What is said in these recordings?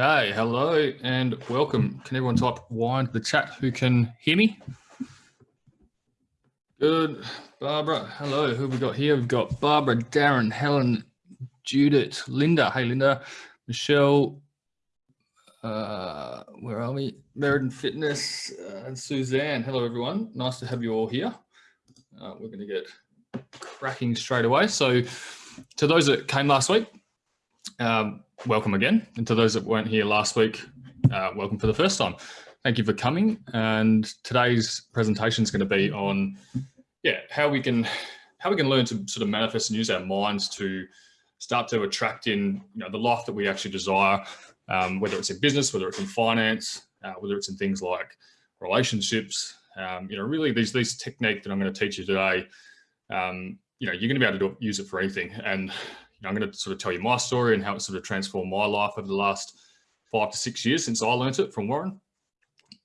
Okay, hello and welcome. Can everyone type wine to the chat who can hear me? Good. Barbara, hello. Who have we got here? We've got Barbara, Darren, Helen, Judith, Linda. Hey, Linda. Michelle, uh, where are we? Meriden Fitness uh, and Suzanne. Hello, everyone. Nice to have you all here. Uh, we're going to get cracking straight away. So to those that came last week, um, welcome again. And to those that weren't here last week, uh, welcome for the first time. Thank you for coming. And today's presentation is going to be on, yeah, how we can how we can learn to sort of manifest and use our minds to start to attract in you know the life that we actually desire, um, whether it's in business, whether it's in finance, uh, whether it's in things like relationships. Um, you know, really these these technique that I'm going to teach you today. Um, you know, you're going to be able to do, use it for anything. And I'm going to sort of tell you my story and how it sort of transformed my life over the last five to six years since I learned it from Warren.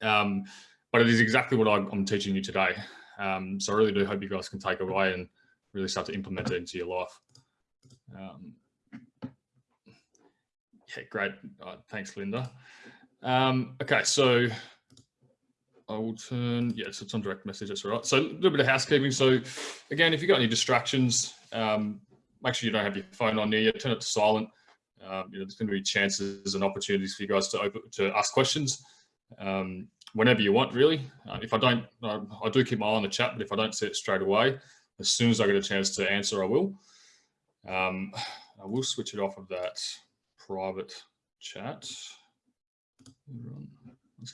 Um, but it is exactly what I'm teaching you today. Um, so I really do hope you guys can take away and really start to implement it into your life. Um, yeah, great. Uh, thanks, Linda. Um, okay, so I will turn, yeah, so it's on direct message, that's all right. So a little bit of housekeeping. So again, if you've got any distractions, um, make sure you don't have your phone on near you, turn it to silent. Um, you know, there's going to be chances and opportunities for you guys to open, to ask questions um, whenever you want, really. Uh, if I don't, I, I, do keep my eye on the chat, but if I don't see it straight away, as soon as I get a chance to answer, I will. Um, I will switch it off of that private chat.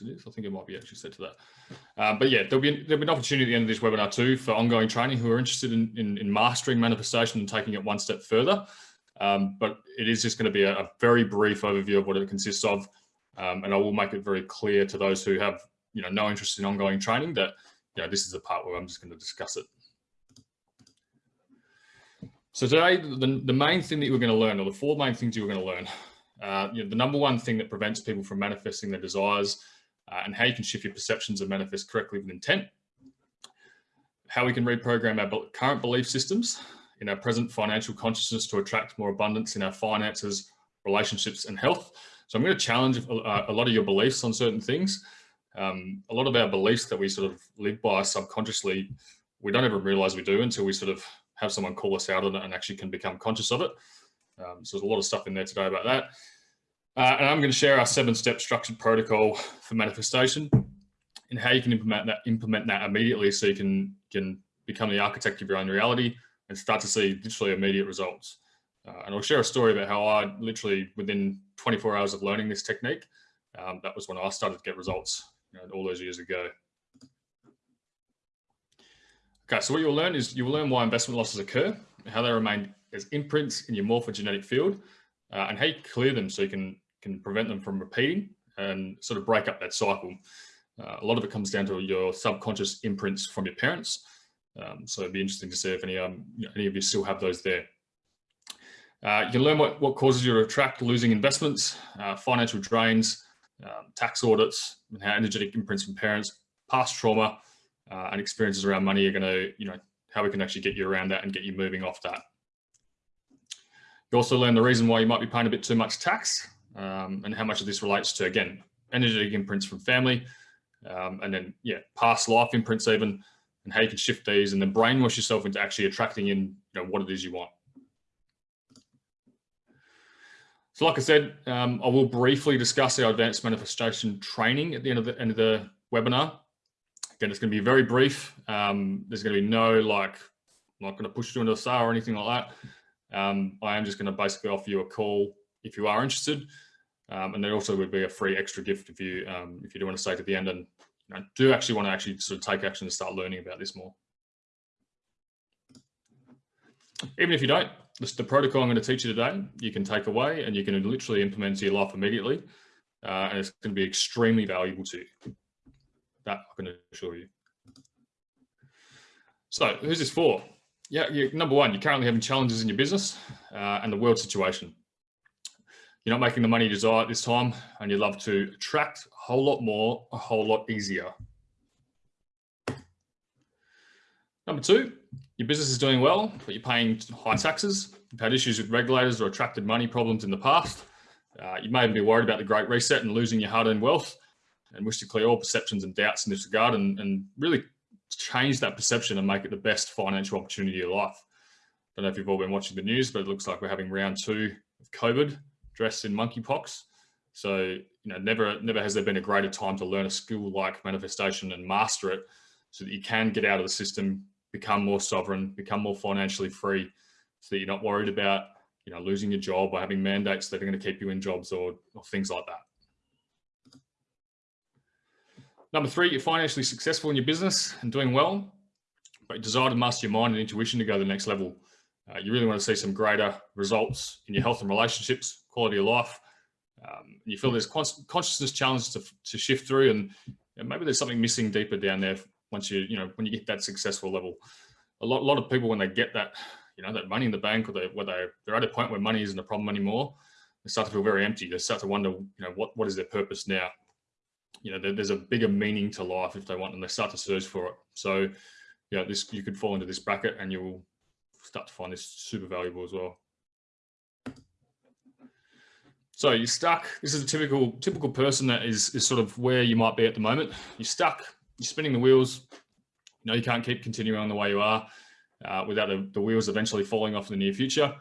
Yes, it. I think it might be actually said to that. Um, but yeah, there'll be, there'll be an opportunity at the end of this webinar too for ongoing training who are interested in, in, in mastering manifestation and taking it one step further. Um, but it is just going to be a, a, very brief overview of what it consists of. Um, and I will make it very clear to those who have you know, no interest in ongoing training that you know, this is the part where I'm just going to discuss it. So today, the, the main thing that you're going to learn, or the four main things you're going to learn, uh, you know, the number one thing that prevents people from manifesting their desires uh, and how you can shift your perceptions and manifest correctly with intent, how we can reprogram our current belief systems in our present financial consciousness to attract more abundance in our finances, relationships and health. So I'm going to challenge a, uh, a lot of your beliefs on certain things. Um, a lot of our beliefs that we sort of live by subconsciously, we don't even realize we do until we sort of have someone call us out on it and actually can become conscious of it. Um, so there's a lot of stuff in there today about that. Uh, and I'm going to share our seven-step structured protocol for manifestation and how you can implement that, implement that immediately so you can, can become the architect of your own reality and start to see literally immediate results. Uh, and I'll share a story about how I literally within 24 hours of learning this technique, um, that was when I started to get results you know, all those years ago. Okay, so what you'll learn is you will learn why investment losses occur, how they remain as imprints in your morphogenetic field, uh, and how you clear them so you can can prevent them from repeating and sort of break up that cycle. Uh, a lot of it comes down to your subconscious imprints from your parents. Um, so it'd be interesting to see if any, um, any of you still have those there. Uh, you can learn what, what causes you to attract losing investments, uh, financial drains, um, tax audits, and how energetic imprints from parents, past trauma, uh, and experiences around money are going to, you know, how we can actually get you around that and get you moving off that. You also learn the reason why you might be paying a bit too much tax um, and how much of this relates to, again, energetic imprints from family, um, and then, yeah, past life imprints even, and how you can shift these and then brainwash yourself into actually attracting in you know, what it is you want. So like I said, um, I will briefly discuss our advanced manifestation training at the end of the end of the webinar. Again, it's going to be very brief. Um, there's going to be no like, I'm not going to push you into a sale or anything like that. Um, I am just going to basically offer you a call if you are interested. Um, and there also would be a free extra gift if you um, if you do want to stay to the end and you know, do actually want to actually sort of take action and start learning about this more. Even if you don't, this, the protocol I'm going to teach you today, you can take away and you can literally implement into your life immediately. Uh, and it's going to be extremely valuable to you. That I can assure you. So who's this for? Yeah, number one, you're currently having challenges in your business uh, and the world situation you're not making the money you desire at this time and you'd love to attract a whole lot more, a whole lot easier. Number two, your business is doing well, but you're paying high taxes. You've had issues with regulators or attracted money problems in the past. Uh, you may even be worried about the Great Reset and losing your hard-earned wealth and wish to clear all perceptions and doubts in this regard and, and really change that perception and make it the best financial opportunity of your life. I don't know if you've all been watching the news, but it looks like we're having round two of COVID dressed in monkeypox. So, you know, never, never has there been a greater time to learn a skill like manifestation and master it so that you can get out of the system, become more sovereign, become more financially free so that you're not worried about, you know, losing your job or having mandates that are going to keep you in jobs or, or things like that. Number three, you're financially successful in your business and doing well, but you desire to master your mind and intuition to go to the next level. Uh, you really want to see some greater results in your health and relationships, quality of life. Um, you feel there's consciousness challenges to, to shift through and know, maybe there's something missing deeper down there once you, you know, when you get that successful level. A lot, a lot of people, when they get that, you know, that money in the bank or they, where they, they're at a point where money isn't a problem anymore, they start to feel very empty. They start to wonder, you know, what, what is their purpose now? you know, there, there's a bigger meaning to life if they want, and they start to search for it. So, you know, this you could fall into this bracket, and you'll start to find this super valuable as well. So you're stuck. This is a typical typical person that is is sort of where you might be at the moment. You're stuck. You're spinning the wheels. You know you can't keep continuing on the way you are uh, without the, the wheels eventually falling off in the near future.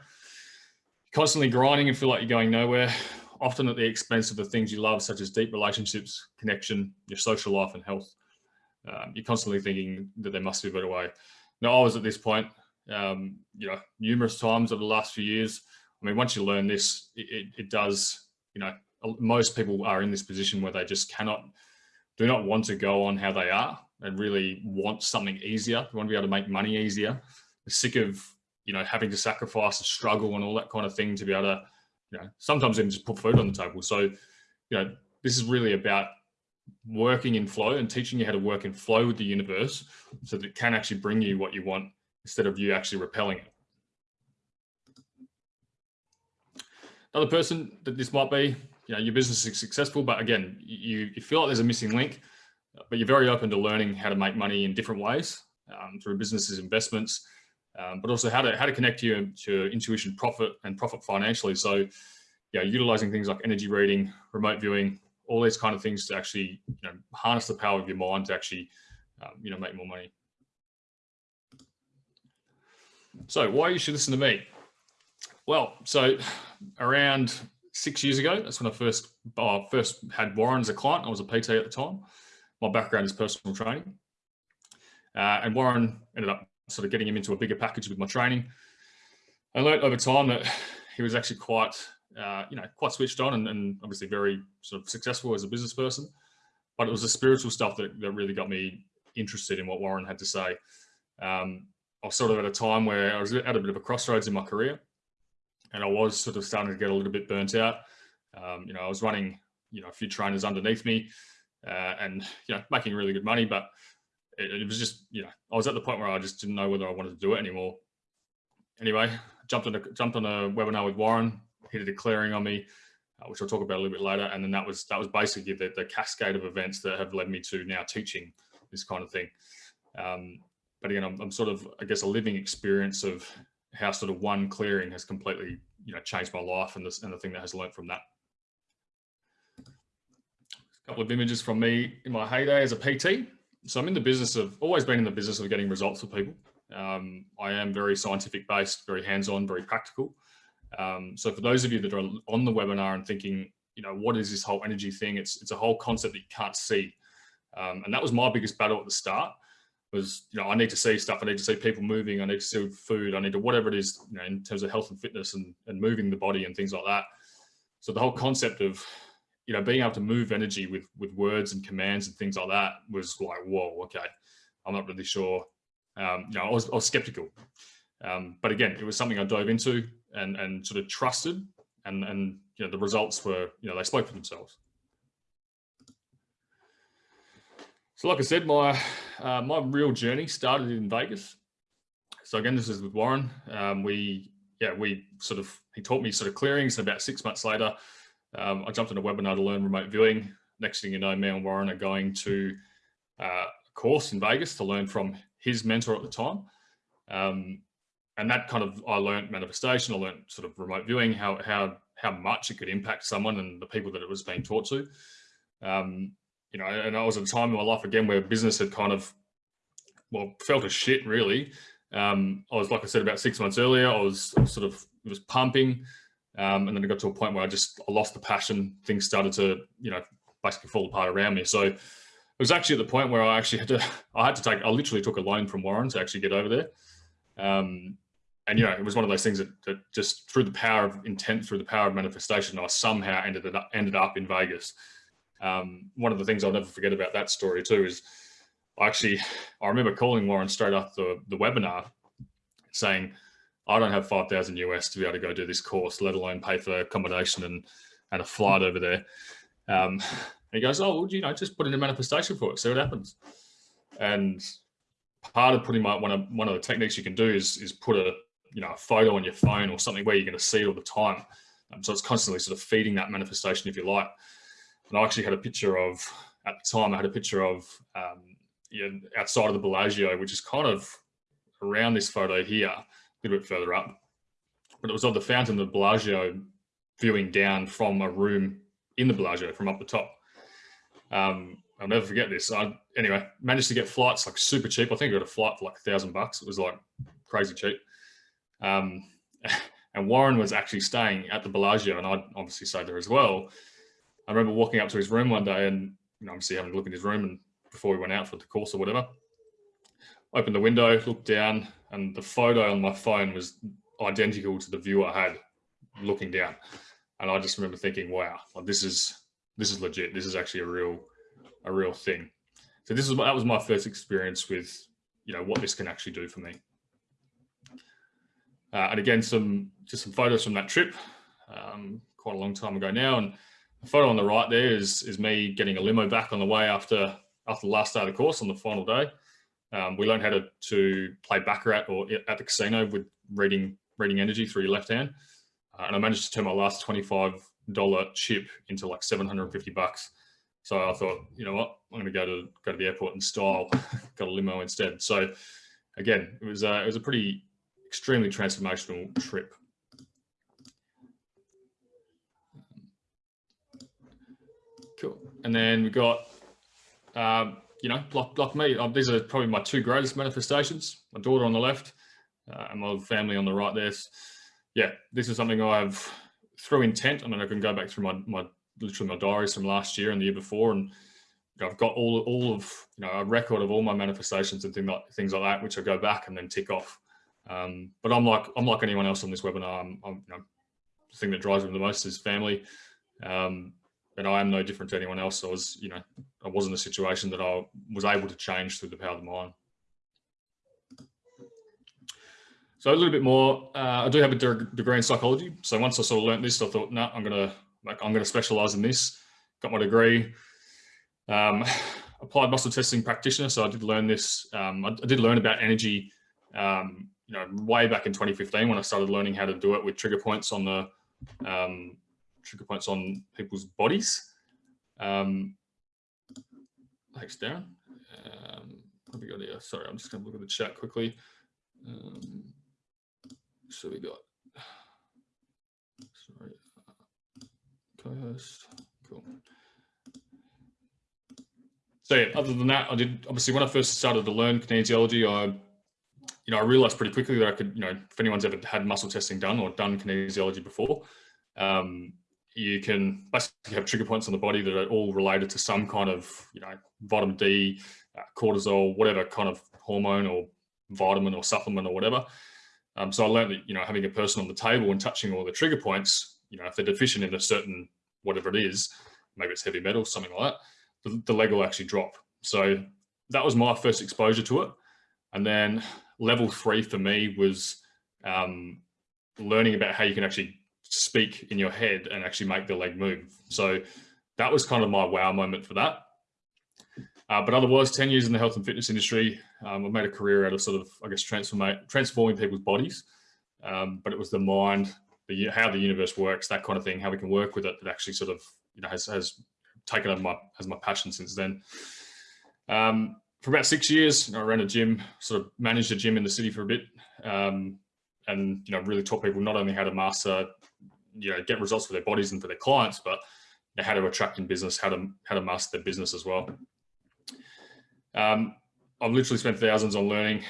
constantly grinding and feel like you're going nowhere often at the expense of the things you love, such as deep relationships, connection, your social life and health. Um, you're constantly thinking that there must be a better way. Now, I was at this point, um, you know, numerous times over the last few years. I mean, once you learn this, it, it, does, you know, most people are in this position where they just cannot, do not want to go on how they are and really want something easier. They want to be able to make money easier. They're sick of, you know, having to sacrifice and struggle and all that kind of thing to be able to you know, sometimes even just put food on the table. So, you know, this is really about working in flow and teaching you how to work in flow with the universe so that it can actually bring you what you want instead of you actually repelling it. Another person that this might be, you know, your business is successful, but again, you, you feel like there's a missing link, but you're very open to learning how to make money in different ways um, through businesses, investments, um, but also how to how to connect you to intuition, profit, and profit financially. So, yeah, utilizing things like energy reading, remote viewing, all these kind of things to actually you know harness the power of your mind to actually um, you know make more money. So, why you should listen to me? Well, so around six years ago, that's when I first uh, first had Warren as a client. I was a PT at the time. My background is personal training. Uh, and Warren ended up sort of getting him into a bigger package with my training. I learned over time that he was actually quite, uh, you know, quite switched on and, and, obviously very sort of successful as a business person. But it was the spiritual stuff that, that really got me interested in what Warren had to say. Um, I was sort of at a time where I was at a bit of a crossroads in my career and I was sort of starting to get a little bit burnt out. Um, you know, I was running, you know, a few trainers underneath me uh, and, you know, making really good money, but it, it, was just, you know, I was at the point where I just didn't know whether I wanted to do it anymore. Anyway, jumped on a, jumped on a webinar with Warren, he did a clearing on me, uh, which I'll talk about a little bit later. And then that was, that was basically the, the cascade of events that have led me to now teaching this kind of thing. Um, but again, I'm, I'm sort of, I guess, a living experience of how sort of one clearing has completely, you know, changed my life and this and the thing that has learned from that. A couple of images from me in my heyday as a PT so I'm in the business of always been in the business of getting results for people. Um, I am very scientific based, very hands-on, very practical. Um, so for those of you that are on the webinar and thinking, you know, what is this whole energy thing? It's, it's a whole concept that you can't see. Um, and that was my biggest battle at the start was, you know, I need to see stuff. I need to see people moving. I need to see food. I need to, whatever it is, you know, in terms of health and fitness and, and moving the body and things like that. So the whole concept of you know, being able to move energy with with words and commands and things like that was like, whoa, okay, I'm not really sure. Um, you know, I was, I was skeptical, um, but again, it was something I dove into and and sort of trusted, and and you know, the results were, you know, they spoke for themselves. So, like I said, my uh, my real journey started in Vegas. So again, this is with Warren. Um, we yeah, we sort of he taught me sort of clearings, and about six months later. Um, I jumped on a webinar to learn remote viewing. Next thing you know, me and Warren are going to uh, a course in Vegas to learn from his mentor at the time. Um, and that kind of, I learned manifestation, I learned sort of remote viewing, how, how, how much it could impact someone and the people that it was being taught to. Um, you know, and I was at a time in my life again where business had kind of, well, felt a shit really. Um, I was, like I said, about six months earlier, I was sort of, it was pumping. Um, and then it got to a point where I just, I lost the passion. Things started to, you know, basically fall apart around me. So it was actually at the point where I actually had to, I had to take, I literally took a loan from Warren to actually get over there. Um, and you know, it was one of those things that, that, just through the power of intent, through the power of manifestation, I somehow ended up ended up in Vegas. Um, one of the things I'll never forget about that story too is I actually I remember calling Warren straight after the, the webinar, saying, "I don't have five thousand US to be able to go do this course, let alone pay for accommodation and and a flight over there." Um, he goes, "Oh, well, you know, just put in a manifestation for it, see what happens." And part of putting my one of one of the techniques you can do is is put a you know a photo on your phone or something where you're going to see it all the time. Um, so it's constantly sort of feeding that manifestation, if you like. And I actually had a picture of at the time I had a picture of um, you know, outside of the Bellagio, which is kind of around this photo here, a little bit further up. But it was of the fountain of the Bellagio viewing down from a room in the Bellagio from up the top. Um, I'll never forget this. I, anyway, managed to get flights like super cheap. I think I got a flight for like a thousand bucks. It was like crazy cheap. Um, and Warren was actually staying at the Bellagio and I'd obviously stayed there as well. I remember walking up to his room one day and you know, obviously having a look in his room and before we went out for the course or whatever, opened the window, looked down and the photo on my phone was identical to the view I had looking down. And I just remember thinking, wow, like this is, this is legit. This is actually a real, a real thing. So this is that was my first experience with, you know, what this can actually do for me. Uh, and again, some just some photos from that trip, um, quite a long time ago now. And the photo on the right there is is me getting a limo back on the way after after the last day of the course on the final day. Um, we learned how to, to play baccarat or at the casino with reading reading energy through your left hand. Uh, and I managed to turn my last $25 chip into like 750 bucks. So I thought, you know what, I'm going to go to go to the airport in style. Got a limo instead. So again, it was uh, it was a pretty extremely transformational trip. Cool. And then we've got, um, you know, like, like me, um, these are probably my two greatest manifestations. My daughter on the left uh, and my family on the right there. Yeah, this is something I've, through intent, I mean, I can go back through my, my literally my diaries from last year and the year before and I've got all, all of, you know, a record of all my manifestations and things like, things like that, which I go back and then tick off. Um, but I'm like I'm like anyone else on this webinar. I'm, I'm you know, the thing that drives me the most is family, um, and I am no different to anyone else. I was you know I was in a situation that I was able to change through the power of the mind. So a little bit more. Uh, I do have a degree in psychology. So once I sort of learned this, I thought, no, I'm gonna like I'm gonna specialize in this. Got my degree. Um, applied muscle testing practitioner. So I did learn this. Um, I, I, did learn about energy um, you know, way back in 2015 when I started learning how to do it with trigger points on the um, trigger points on people's bodies. Um, thanks, Darren. Um, what we got here? Sorry, I'm just going to look at the chat quickly. Um, so we got, sorry, co-host, cool. So yeah, other than that, I did, obviously when I first started to learn kinesiology, I you know, I realized pretty quickly that I could, you know, if anyone's ever had muscle testing done or done kinesiology before, um, you can basically have trigger points on the body that are all related to some kind of, you know, vitamin D, uh, cortisol, whatever kind of hormone or vitamin or supplement or whatever. Um, so I learned that, you know, having a person on the table and touching all the trigger points, you know, if they're deficient in a certain, whatever it is, maybe it's heavy metal, something like that, the, the leg will actually drop. So that was my first exposure to it. And then level three for me was um, learning about how you can actually speak in your head and actually make the leg move. So that was kind of my wow moment for that. Uh, but otherwise, 10 years in the health and fitness industry, um, I've made a career out of sort of, I guess, transforming people's bodies. Um, but it was the mind, the, how the universe works, that kind of thing, how we can work with it that actually sort of, you know, has, has taken over my, as my passion since then. Um, for about six years, I ran a gym, sort of managed a gym in the city for a bit, um, and you know really taught people not only how to master you know, get results for their bodies and for their clients, but you know, how to attract in business, how to, how to master their business as well. Um, I've literally spent thousands on learning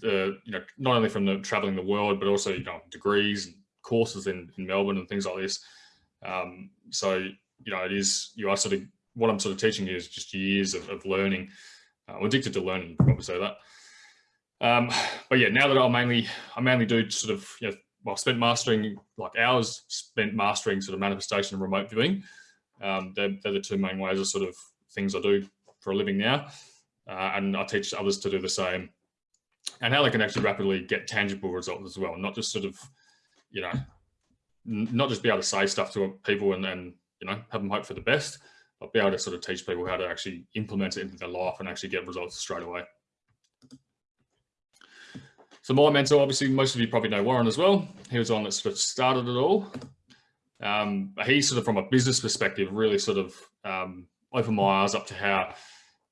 the, you know, not only from the traveling the world, but also, you know, degrees and courses in, in Melbourne and things like this. Um, so, you know, it is, you are sort of, what I'm sort of teaching you is just years of, of learning. Uh, I'm addicted to learning, probably say that. Um, but yeah, now that I mainly, I mainly do sort of, you know, well, spent mastering like hours spent mastering sort of manifestation and remote viewing. Um, they're, they're the two main ways of sort of things I do for a living now. Uh, and I teach others to do the same and how they can actually rapidly get tangible results as well. Not just sort of, you know, not just be able to say stuff to people and then, you know, have them hope for the best, but be able to sort of teach people how to actually implement it into their life and actually get results straight away. So my mentor, obviously, most of you probably know Warren as well. He was on that sort of started it all. Um, he sort of, from a business perspective, really sort of um, opened my eyes up to how,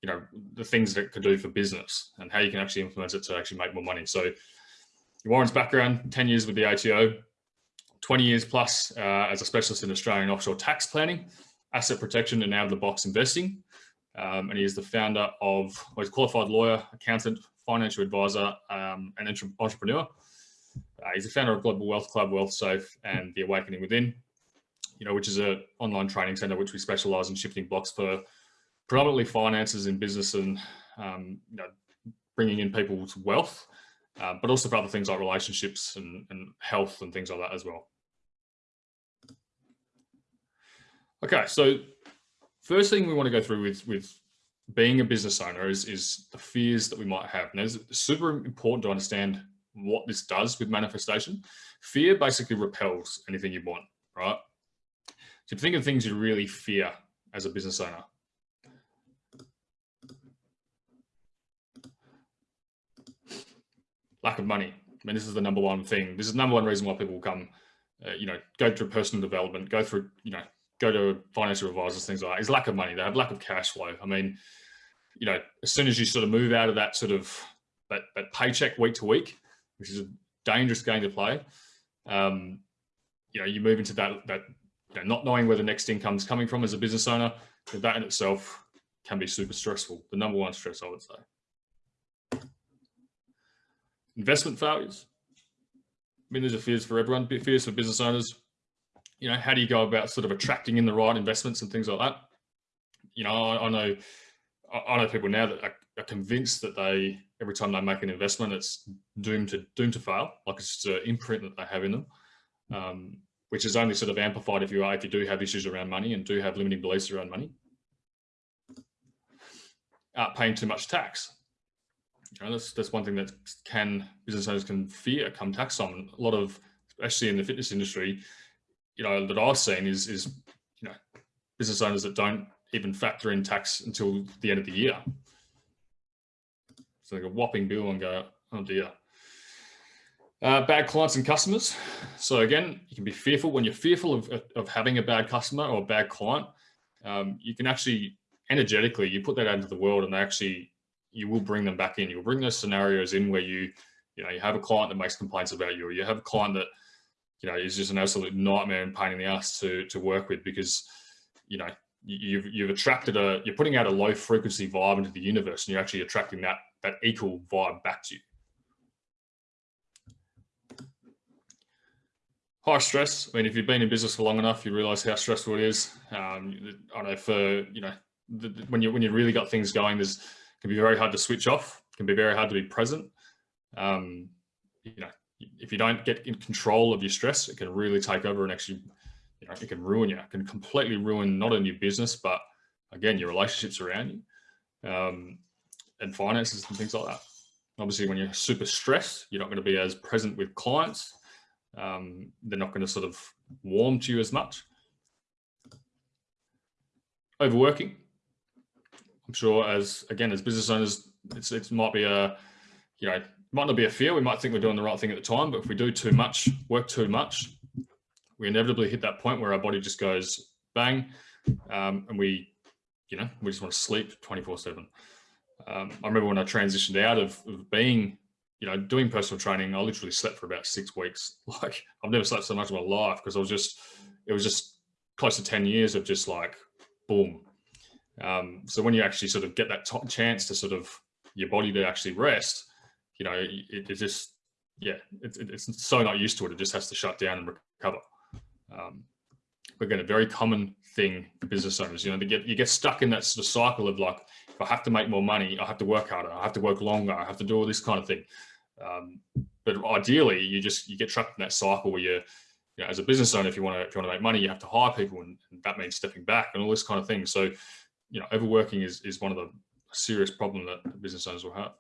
you know, the things that it could do for business and how you can actually implement it to actually make more money. So Warren's background, 10 years with the ATO, 20 years plus uh, as a specialist in Australian offshore tax planning, asset protection and out of the box investing. Um, and he is the founder of, well, he's a qualified lawyer, accountant, financial advisor, um, and entrepreneur. Uh, he's the founder of Global Wealth Club, Wealth Safe, and The Awakening Within, you know, which is an online training center which we specialize in shifting blocks for predominantly finances in business and, um, you know, bringing in people's wealth, uh, but also for other things like relationships and, and health and things like that as well. Okay, so first thing we want to go through with, with being a business owner is, is the fears that we might have. And it's super important to understand what this does with manifestation. Fear basically repels anything you want, right? So think of things you really fear as a business owner. Lack of money. I mean, this is the number one thing. This is the number one reason why people come, uh, you know, go through personal development, go through, you know, go to financial advisors, things like that, is lack of money. They have lack of cash flow. I mean, you know, as soon as you sort of move out of that sort of that, that paycheck week to week, which is a dangerous game to play, um, you know, you move into that, that you know, not knowing where the next income is coming from as a business owner, that in itself can be super stressful. The number one stress, I would say. Investment failures. I mean, there's a fears for everyone, fears for business owners. You know, how do you go about sort of attracting in the right investments and things like that? You know, I, I know I know people now that are, convinced that they every time they make an investment, it's doomed to doomed to fail. Like it's just an imprint that they have in them, um, which is only sort of amplified if you are if you do have issues around money and do have limiting beliefs around money. Uh, paying too much tax. You know, that's that's one thing that can business owners can fear come tax time. A lot of, especially in the fitness industry, you know, that I've seen is is you know business owners that don't even factor in tax until the end of the year. So like a whopping bill and go, oh dear. Uh, bad clients and customers. So again, you can be fearful when you're fearful of, of having a bad customer or a bad client. Um, you can actually energetically, you put that out into the world and they actually, you will bring them back in. You'll bring those scenarios in where you, you know, you have a client that makes complaints about you or you have a client that, you know, is just an absolute nightmare and pain in the ass to, to work with because, you know, you've you've attracted a you're putting out a low frequency vibe into the universe and you're actually attracting that that equal vibe back to you. High stress. I mean if you've been in business for long enough you realize how stressful it is. Um, i know for you know the, when you when you really got things going there's can be very hard to switch off. It can be very hard to be present. Um, you know if you don't get in control of your stress it can really take over and actually you know, it can ruin you. It can completely ruin not only your business, but again, your relationships around you um, and finances and things like that. Obviously, when you're super stressed, you're not going to be as present with clients. Um, they're not going to sort of warm to you as much. Overworking. I'm sure as, again, as business owners, it's, it might be a, you know, might not be a fear. We might think we're doing the right thing at the time, but if we do too much, work too much, we inevitably hit that point where our body just goes bang um, and we, you know, we just want to sleep 24 seven. Um, I remember when I transitioned out of, of, being you know, doing personal training, I literally slept for about six weeks. Like I've never slept so much in my life because I was just, it was just close to 10 years of just like, boom. Um, so when you actually sort of get that top chance to sort of your body to actually rest, you know, it, it just, yeah, it, it's so not used to it. It just has to shut down and recover. Um, again, a very common thing for business owners, you know, they get, you get stuck in that sort of cycle of like, if I have to make more money, I have to work harder, I have to work longer, I have to do all this kind of thing. Um, but ideally, you just you get trapped in that cycle where you're, you know, as a business owner, if you want to if you want to make money, you have to hire people, and, and that means stepping back and all this kind of thing. So, you know, overworking is is one of the serious problem that business owners will have.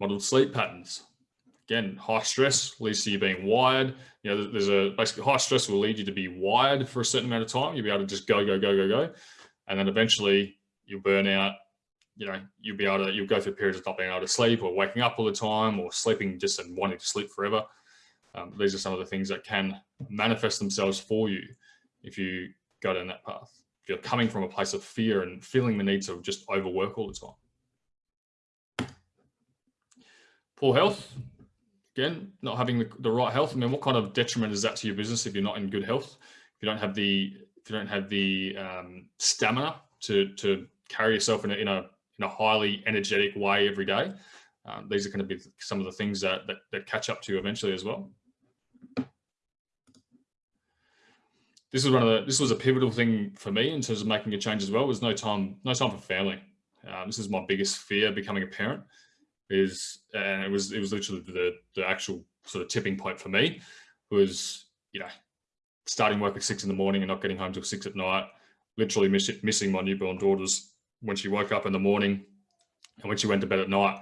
Model sleep patterns. Again, high stress leads to you being wired. You know, there's a basically high stress will lead you to be wired for a certain amount of time. You'll be able to just go, go, go, go, go. And then eventually you'll burn out, you know, you'll be able to, you'll go through periods of not being able to sleep or waking up all the time or sleeping just and wanting to sleep forever. Um, these are some of the things that can manifest themselves for you if you go down that path. If you're coming from a place of fear and feeling the need to just overwork all the time. Poor health, again, not having the, the right health. I mean, what kind of detriment is that to your business if you're not in good health? If you don't have the, if you don't have the um, stamina to, to carry yourself in a, in a in a highly energetic way every day. Um, these are going to be some of the things that, that, that catch up to you eventually as well. This was one of the, this was a pivotal thing for me in terms of making a change as well. Was no time, no time for family. Um, this is my biggest fear becoming a parent is, and it was, it was literally the, the actual sort of tipping point for me was, you know, starting work at six in the morning and not getting home till six at night, literally miss, missing my newborn daughters when she woke up in the morning and when she went to bed at night.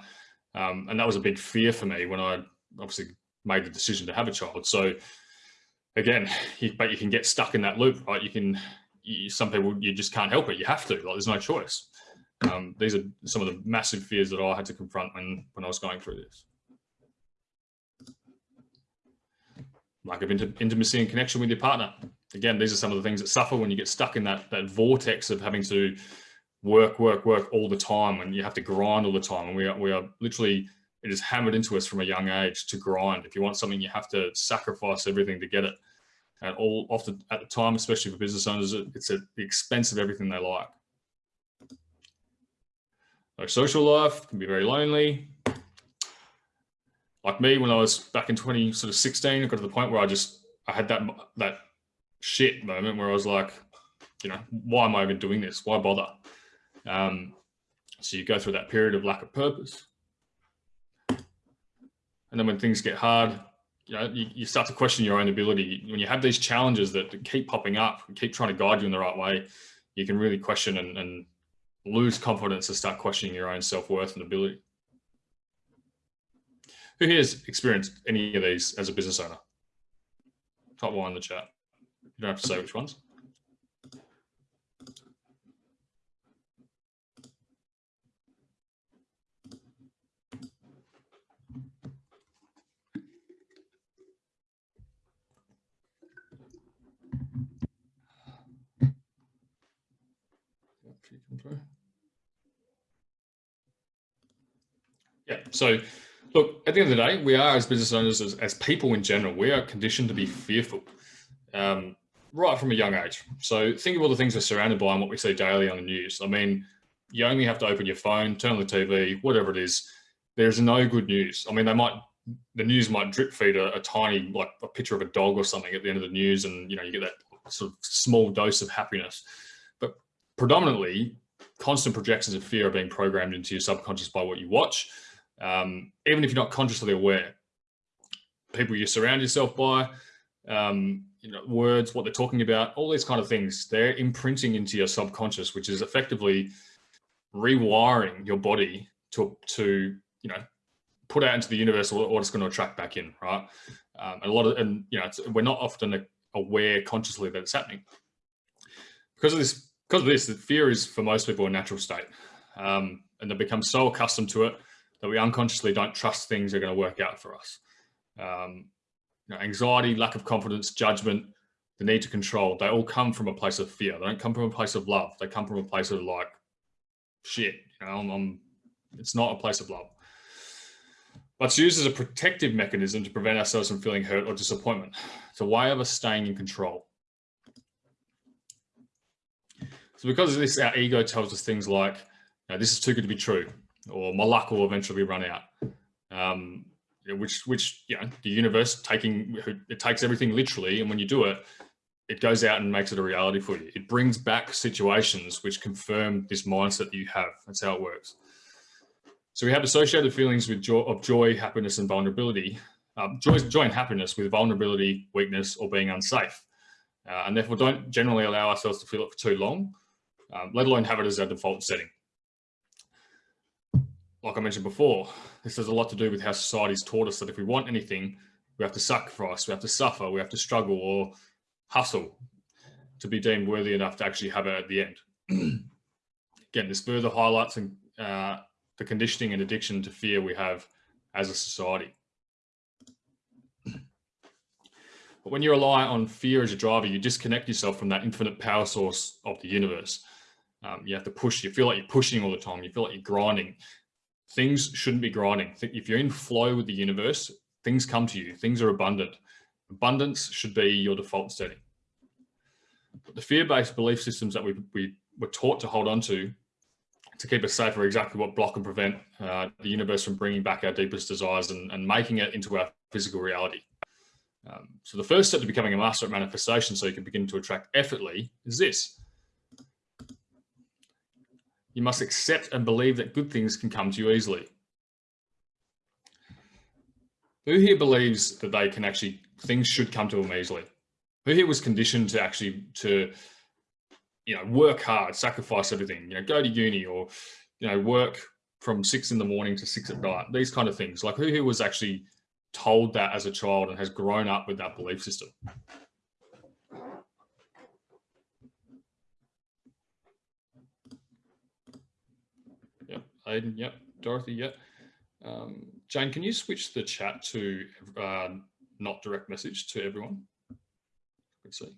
Um, and that was a big fear for me when I obviously made the decision to have a child. So again, you, but you can get stuck in that loop, right? You can, you, some people, you just can't help it. You have to, like, there's no choice. Um, these are some of the massive fears that I had to confront when, when I was going through this. Lack of intimacy and connection with your partner. Again, these are some of the things that suffer when you get stuck in that, that vortex of having to work, work, work all the time and you have to grind all the time. And we are, we are literally, it is hammered into us from a young age to grind. If you want something, you have to sacrifice everything to get it. And all often at the time, especially for business owners, it's at the expense of everything they like. No social life can be very lonely. Like me, when I was back in 20, sort of 16, I got to the point where I just, I had that, that shit moment where I was like, you know, why am I even doing this? Why bother? Um, so you go through that period of lack of purpose. And then when things get hard, you know, you, you start to question your own ability. When you have these challenges that, keep popping up keep trying to guide you in the right way, you can really question and, and lose confidence and start questioning your own self-worth and ability. Who has experienced any of these as a business owner? Top one in the chat. You don't have to say which ones. Yeah. So look, at the end of the day, we are as business owners, as, as people in general, we are conditioned to be fearful um, right from a young age. So think of all the things we're surrounded by and what we see daily on the news. I mean, you only have to open your phone, turn on the TV, whatever it is. There's no good news. I mean, they might, the news might drip feed a, a tiny, like a picture of a dog or something at the end of the news. And, you know, you get that sort of small dose of happiness. But predominantly, constant projections of fear are being programmed into your subconscious by what you watch um, even if you're not consciously aware. People you surround yourself by, um, you know, words, what they're talking about, all these kind of things, they're imprinting into your subconscious, which is effectively rewiring your body to, to you know, put out into the universe what it's going to attract back in, right? Um, a lot of, and you know, we're not often aware consciously that it's happening. Because of this, because of this, the fear is for most people a natural state. Um, and they become so accustomed to it that we unconsciously don't trust things are going to work out for us. Um, you know, anxiety, lack of confidence, judgment, the need to control, they all come from a place of fear. They don't come from a place of love. They come from a place of like, shit, you know, I'm, I'm It's not a place of love. But it's used as a protective mechanism to prevent ourselves from feeling hurt or disappointment. It's a way of us staying in control. So because of this, our ego tells us things like, this is too good to be true, or my luck will eventually run out. Um, which, which, you know, the universe taking, it takes everything literally. And when you do it, it goes out and makes it a reality for you. It brings back situations which confirm this mindset that you have. That's how it works. So we have associated feelings with joy, of joy, happiness, and vulnerability. Um, joy, joy and happiness with vulnerability, weakness, or being unsafe. Uh, and therefore don't generally allow ourselves to feel it for too long, um, let alone have it as our default setting. Like I mentioned before, this has a lot to do with how society's taught us that if we want anything, we have to sacrifice, we have to suffer, we have to struggle, or hustle to be deemed worthy enough to actually have it at the end. Again, this further highlights and, uh, the conditioning and addiction to fear we have as a society. But when you rely on fear as a driver, you disconnect yourself from that infinite power source of the universe. Um, you have to push, you feel like you're pushing all the time. You feel like you're grinding. Things shouldn't be grinding. If you're in flow with the universe, things come to you. Things are abundant. Abundance should be your default setting. But the fear-based belief systems that we, we were taught to hold on to to keep us safe are exactly what block and prevent uh, the universe from bringing back our deepest desires and, and making it into our physical reality. Um, so the first step to becoming a master at manifestation so you can begin to attract effortlessly is this. You must accept and believe that good things can come to you easily. Who here believes that they can actually things should come to them easily. Who here was conditioned to actually to, you know, work hard, sacrifice everything, you know, go to uni or, you know, work from six in the morning to six at night, these kind of things. Like who here was actually told that as a child and has grown up with that belief system? Aiden, yep, Dorothy, yep. Um, Jane, can you switch the chat to uh, not direct message to everyone. Let's see.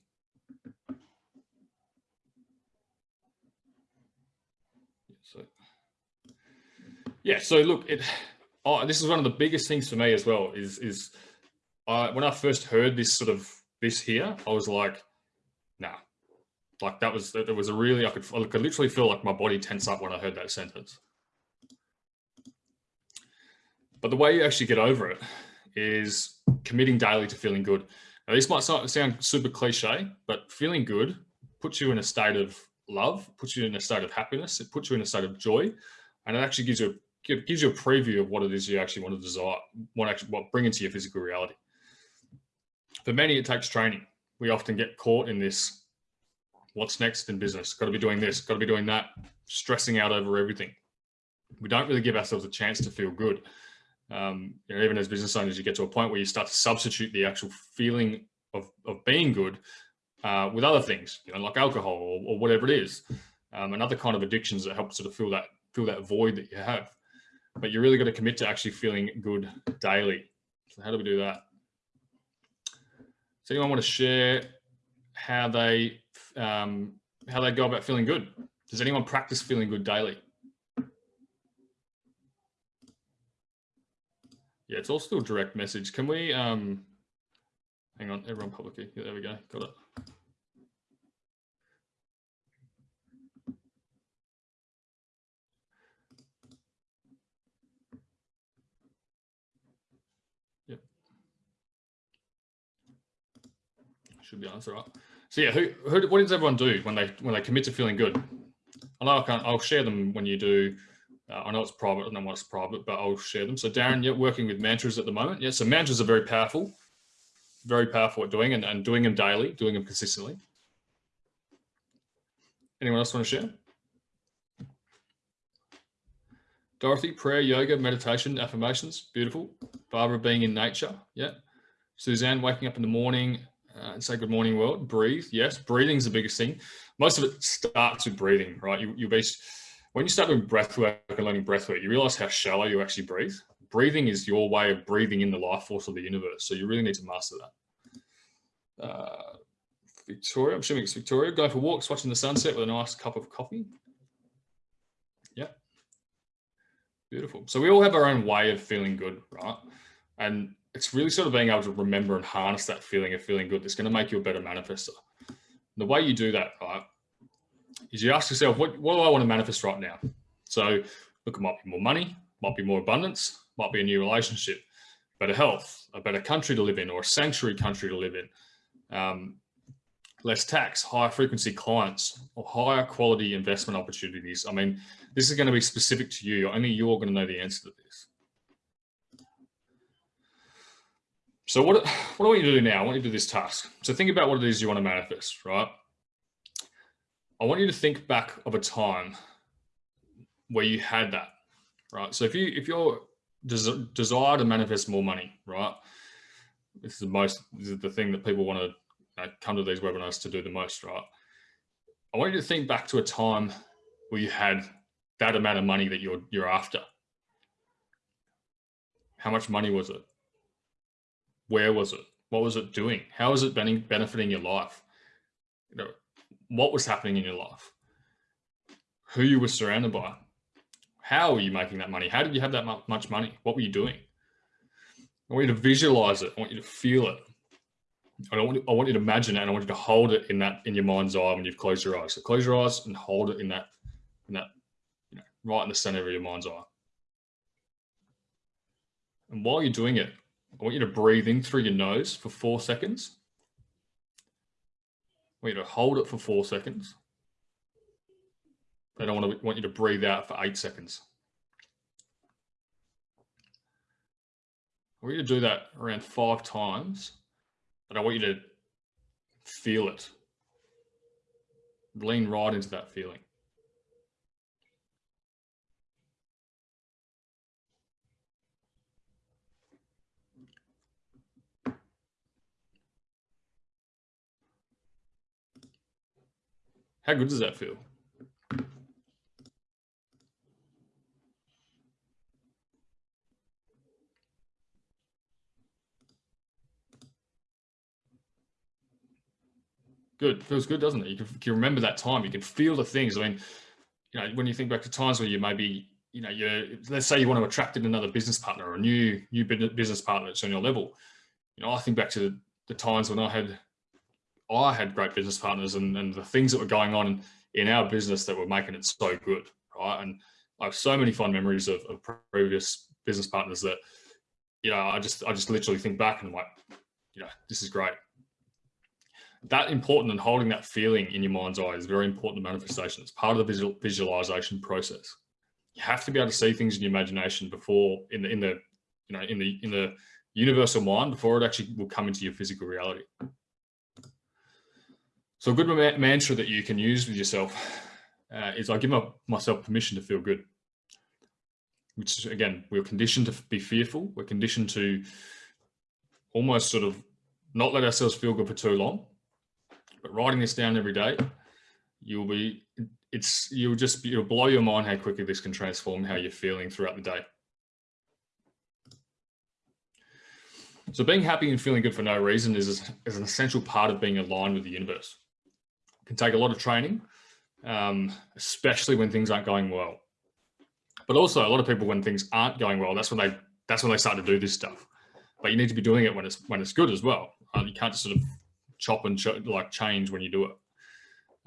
So, yeah, so look, it, oh, this is one of the biggest things for me as well is, is uh, when I first heard this sort of, this here, I was like, nah, like that was, it was a really, I could, I could literally feel like my body tense up when I heard that sentence. But the way you actually get over it is committing daily to feeling good. Now, this might sound super cliche, but feeling good puts you in a state of love, puts you in a state of happiness, it puts you in a state of joy, and it actually gives you a, gives you a preview of what it is you actually want to desire, what actually what bring into your physical reality. For many, it takes training. We often get caught in this, what's next in business? Got to be doing this, got to be doing that, stressing out over everything. We don't really give ourselves a chance to feel good um, you know, even as business owners, you get to a point where you start to substitute the actual feeling of, of being good uh, with other things, you know, like alcohol or, or whatever it is, um, and other kind of addictions that help sort of fill that fill that void that you have. But you really got to commit to actually feeling good daily. So how do we do that? Does anyone want to share how they um, how they go about feeling good? Does anyone practice feeling good daily? Yeah, it's all still direct message. Can we, um, hang on, everyone publicly. Yeah, there we go. Got it. Yep. Should be answer up. So yeah, who, who, what does everyone do when they when they commit to feeling good? I know I can't, I'll share them when you do uh, I know it's private, I know what's private, but I'll share them. So Darren, you're working with mantras at the moment. Yeah, so mantras are very powerful, very powerful at doing and, and doing them daily, doing them consistently. Anyone else want to share? Dorothy, prayer, yoga, meditation, affirmations, beautiful. Barbara, being in nature, yeah. Suzanne, waking up in the morning uh, and say good morning world, breathe, yes. Breathing is the biggest thing. Most of it starts with breathing, right? You, you base when you start doing breath work and learning breath work, you realize how shallow you actually breathe. Breathing is your way of breathing in the life force of the universe. So you really need to master that. Uh, Victoria, I'm assuming it's Victoria, going for walks, watching the sunset with a nice cup of coffee. Yeah. Beautiful. So we all have our own way of feeling good, right? And it's really sort of being able to remember and harness that feeling of feeling good that's going to make you a better manifester. The way you do that, right, is you ask yourself, what, what do I want to manifest right now? So look, it might be more money, might be more abundance, might be a new relationship, better health, a better country to live in, or a sanctuary country to live in, um, less tax, higher frequency clients, or higher quality investment opportunities. I mean, this is going to be specific to you. Only you're going to know the answer to this. So what, what I want you to do now, I want you to do this task. So think about what it is you want to manifest, right? I want you to think back of a time where you had that, right? So if you if you're des desire to manifest more money, right? This is the most this is the thing that people want to uh, know, come to these webinars to do the most, right? I want you to think back to a time where you had that amount of money that you're you're after. How much money was it? Where was it? What was it doing? How is it benefiting your life? You know, what was happening in your life, who you were surrounded by, how were you making that money? How did you have that much money? What were you doing? I want you to visualize it. I want you to feel it. I want, you, I want you to imagine it and I want you to hold it in that in your mind's eye when you've closed your eyes. So close your eyes and hold it in that, in that, you know, right in the center of your mind's eye. And while you're doing it, I want you to breathe in through your nose for four seconds want you to hold it for four seconds. Then I want to want you to breathe out for eight seconds. I want you to do that around five times, and I want you to feel it. Lean right into that feeling. How good does that feel? Good. Feels good, doesn't it? You can, can remember that time. You can feel the things. I mean, you know, when you think back to times where you maybe, you know, you're let's say you want to attract in another business partner or a new new business partner that's on your level. You know, I think back to the, the times when I had I had great business partners and, and the things that were going on in our business that were making it so good, right? And I have so many fond memories of, of previous business partners that, you know, I just I just literally think back and I'm like, you know, this is great. That important and holding that feeling in your mind's eye is very important to manifestation. It's part of the visual, visualization process. You have to be able to see things in your imagination before in the in the you know in the in the universal mind before it actually will come into your physical reality. So a good mantra that you can use with yourself uh, is I give my, myself permission to feel good. Which again, we're conditioned to be fearful. We're conditioned to almost sort of not let ourselves feel good for too long. But writing this down every day, you'll be, it's, you'll just, you'll blow your mind how quickly this can transform how you're feeling throughout the day. So being happy and feeling good for no reason is, is an essential part of being aligned with the universe can take a lot of training, um, especially when things aren't going well. But also a lot of people, when things aren't going well, that's when they that's when they start to do this stuff. But you need to be doing it when it's when it's good as well. Uh, you can't just sort of chop and ch like change when you do it.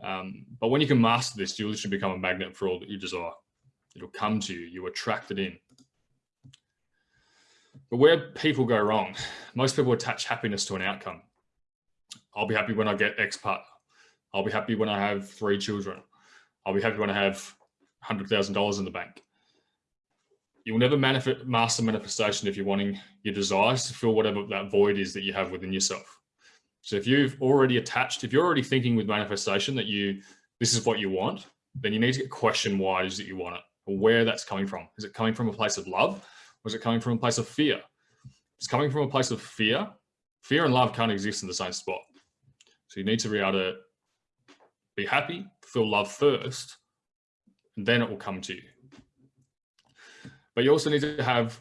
Um, but when you can master this, you'll literally become a magnet for all that you desire. It'll come to you. You attract it in. But where people go wrong, most people attach happiness to an outcome. I'll be happy when I get X part. I'll be happy when I have three children. I'll be happy when I have $100,000 in the bank. You'll never manifest, master manifestation if you're wanting your desires to fill whatever that void is that you have within yourself. So if you've already attached, if you're already thinking with manifestation that you, this is what you want, then you need to question why it is that you want it or where that's coming from. Is it coming from a place of love or is it coming from a place of fear? If it's coming from a place of fear, fear and love can't exist in the same spot. So you need to be able to be happy, feel love first, and then it will come to you. But you also need to have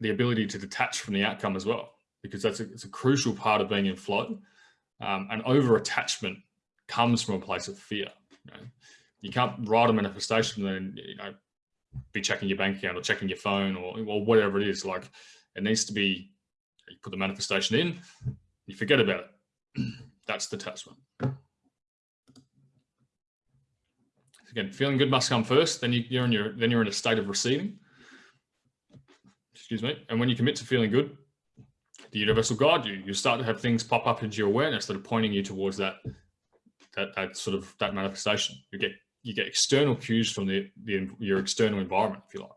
the ability to detach from the outcome as well, because that's a, it's a crucial part of being in flow. Um, and over attachment comes from a place of fear. You, know? you can't write a manifestation and then you know be checking your bank account or checking your phone or, or whatever it is. Like it needs to be, you put the manifestation in, you forget about it. That's the attachment. Again, feeling good must come first. Then you, you're in your, then you're in a state of receiving. Excuse me. And when you commit to feeling good, the universe will guide you. You start to have things pop up into your awareness that are pointing you towards that, that, that sort of that manifestation. You get you get external cues from the, the your external environment, if you like.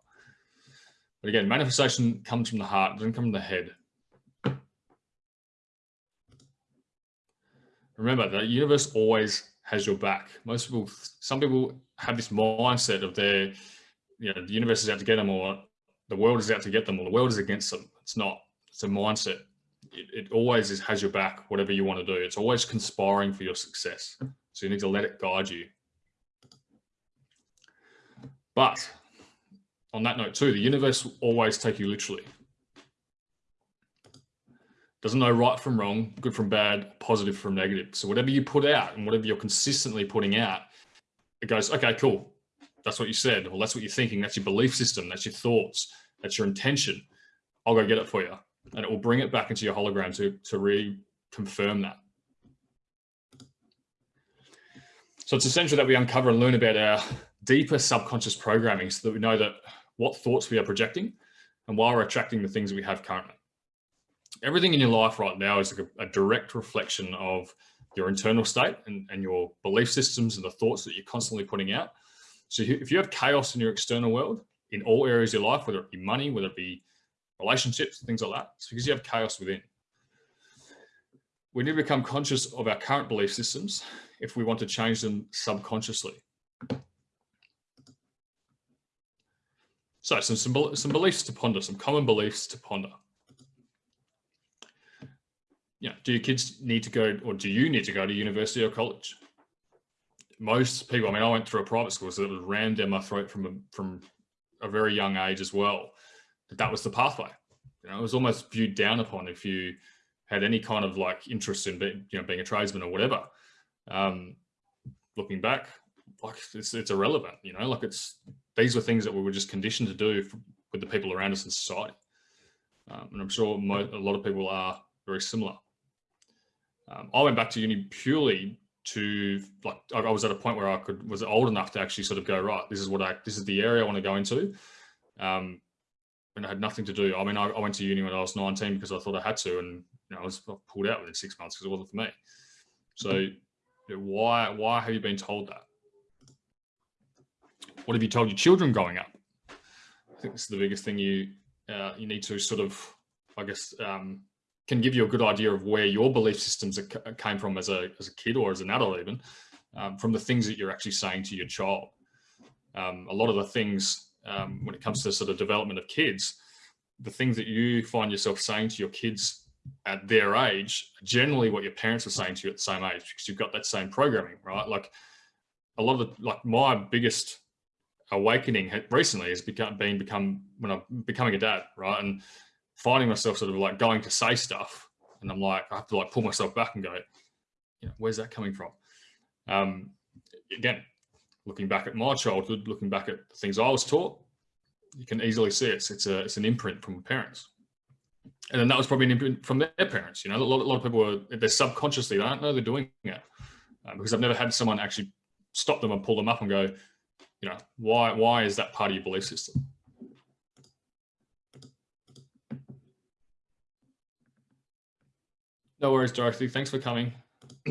But again, manifestation comes from the heart, doesn't come from the head. Remember, the universe always has your back. Most people, some people have this mindset of their, you know, the universe is out to get them or the world is out to get them or the world is against them. It's not, it's a mindset. It, it always is, has your back, whatever you want to do. It's always conspiring for your success. So you need to let it guide you but on that note too, the universe will always take you literally. Doesn't know right from wrong, good from bad, positive from negative. So whatever you put out and whatever you're consistently putting out, it goes, okay, cool. That's what you said. Well, that's what you're thinking. That's your belief system. That's your thoughts. That's your intention. I'll go get it for you. And it will bring it back into your hologram to, to reconfirm that. So it's essential that we uncover and learn about our deeper subconscious programming so that we know that what thoughts we are projecting and why we're attracting the things we have currently. Everything in your life right now is like a, a direct reflection of your internal state and, and your belief systems and the thoughts that you're constantly putting out. So if you have chaos in your external world, in all areas of your life, whether it be money, whether it be relationships, things like that, it's because you have chaos within. We need to become conscious of our current belief systems if we want to change them subconsciously. So some, some, some beliefs to ponder, some common beliefs to ponder. Yeah, do your kids need to go, or do you need to go to university or college? Most people, I mean, I went through a private school, so it was rammed down my throat from a, from a very young age as well. That that was the pathway. You know, it was almost viewed down upon if you had any kind of like interest in being, you know, being a tradesman or whatever. Um, looking back, like it's, it's irrelevant, you know, like it's, these were things that we were just conditioned to do with the people around us in society. Um, and I'm sure a lot of people are very similar. Um, I went back to uni purely to like, I was at a point where I could, was old enough to actually sort of go, right, this is what I, this is the area I want to go into. Um, and I had nothing to do. I mean, I, I, went to uni when I was 19 because I thought I had to, and you know, I was pulled out within six months because it wasn't for me. So why, why have you been told that? What have you told your children growing up? I think this is the biggest thing you uh, you need to sort of, I guess, um, can give you a good idea of where your belief systems came from as a, as a kid or as an adult even, um, from the things that you're actually saying to your child. Um, a lot of the things um, when it comes to sort of development of kids, the things that you find yourself saying to your kids at their age, generally what your parents were saying to you at the same age, because you've got that same programming, right? Like a lot of the, like my biggest awakening recently has become being become when I'm becoming a dad, right? And finding myself sort of like going to say stuff, and I'm like, I have to like pull myself back and go, you know, where's that coming from? Um, again, looking back at my childhood, looking back at the things I was taught, you can easily see it's it's a it's an imprint from parents, and then that was probably an imprint from their parents. You know, a lot, a lot of people are they're subconsciously they don't know they're doing it uh, because I've never had someone actually stop them and pull them up and go, you know, why, why is that part of your belief system? No worries, Dorothy. Thanks for coming.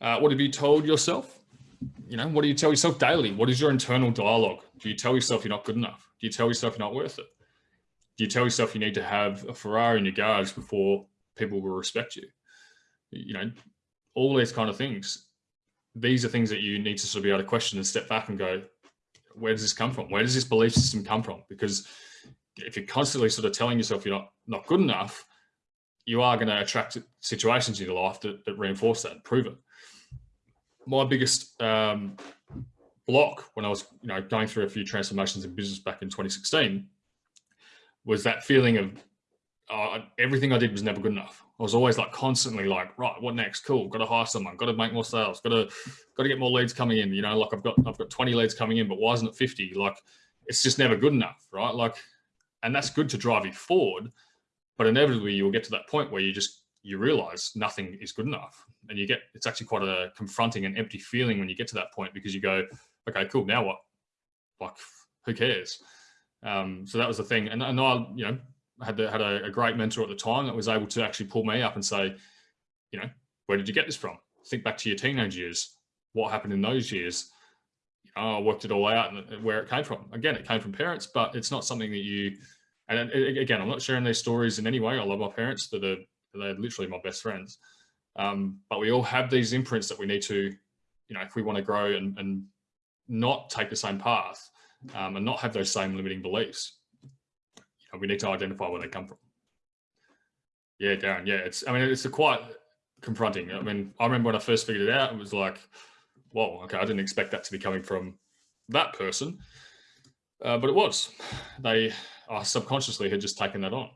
uh, what have you told yourself? You know, what do you tell yourself daily? What is your internal dialogue? Do you tell yourself you're not good enough? Do you tell yourself you're not worth it? Do you tell yourself you need to have a Ferrari in your garage before people will respect you? You know, all these kind of things these are things that you need to sort of be able to question and step back and go, where does this come from? Where does this belief system come from? Because if you're constantly sort of telling yourself you're not, not good enough, you are going to attract situations in your life that, that reinforce that and prove it. My biggest um, block when I was you know, going through a few transformations in business back in 2016 was that feeling of uh, everything I did was never good enough. I was always like constantly like, right, what next? Cool, got to hire someone, got to make more sales, got to got to get more leads coming in. You know, like I've got I've got 20 leads coming in, but why isn't it 50? Like it's just never good enough, right? Like, and that's good to drive you forward, but inevitably you'll get to that point where you just you realize nothing is good enough, and you get it's actually quite a confronting and empty feeling when you get to that point because you go, okay, cool, now what? Like, who cares? Um, so that was the thing, and, and I, you know, had had a, a, great mentor at the time that was able to actually pull me up and say, you know, where did you get this from? Think back to your teenage years. What happened in those years? You know, I worked it all out and where it came from. Again, it came from parents, but it's not something that you. And again, I'm not sharing these stories in any way. I love my parents; that are they're literally my best friends. Um, but we all have these imprints that we need to, you know, if we want to grow and, and not take the same path um, and not have those same limiting beliefs we need to identify where they come from. Yeah, Darren. Yeah, it's. I mean, it's a quite confronting. I mean, I remember when I first figured it out, it was like, whoa, okay, I didn't expect that to be coming from that person, uh, but it was. They uh, subconsciously had just taken that on.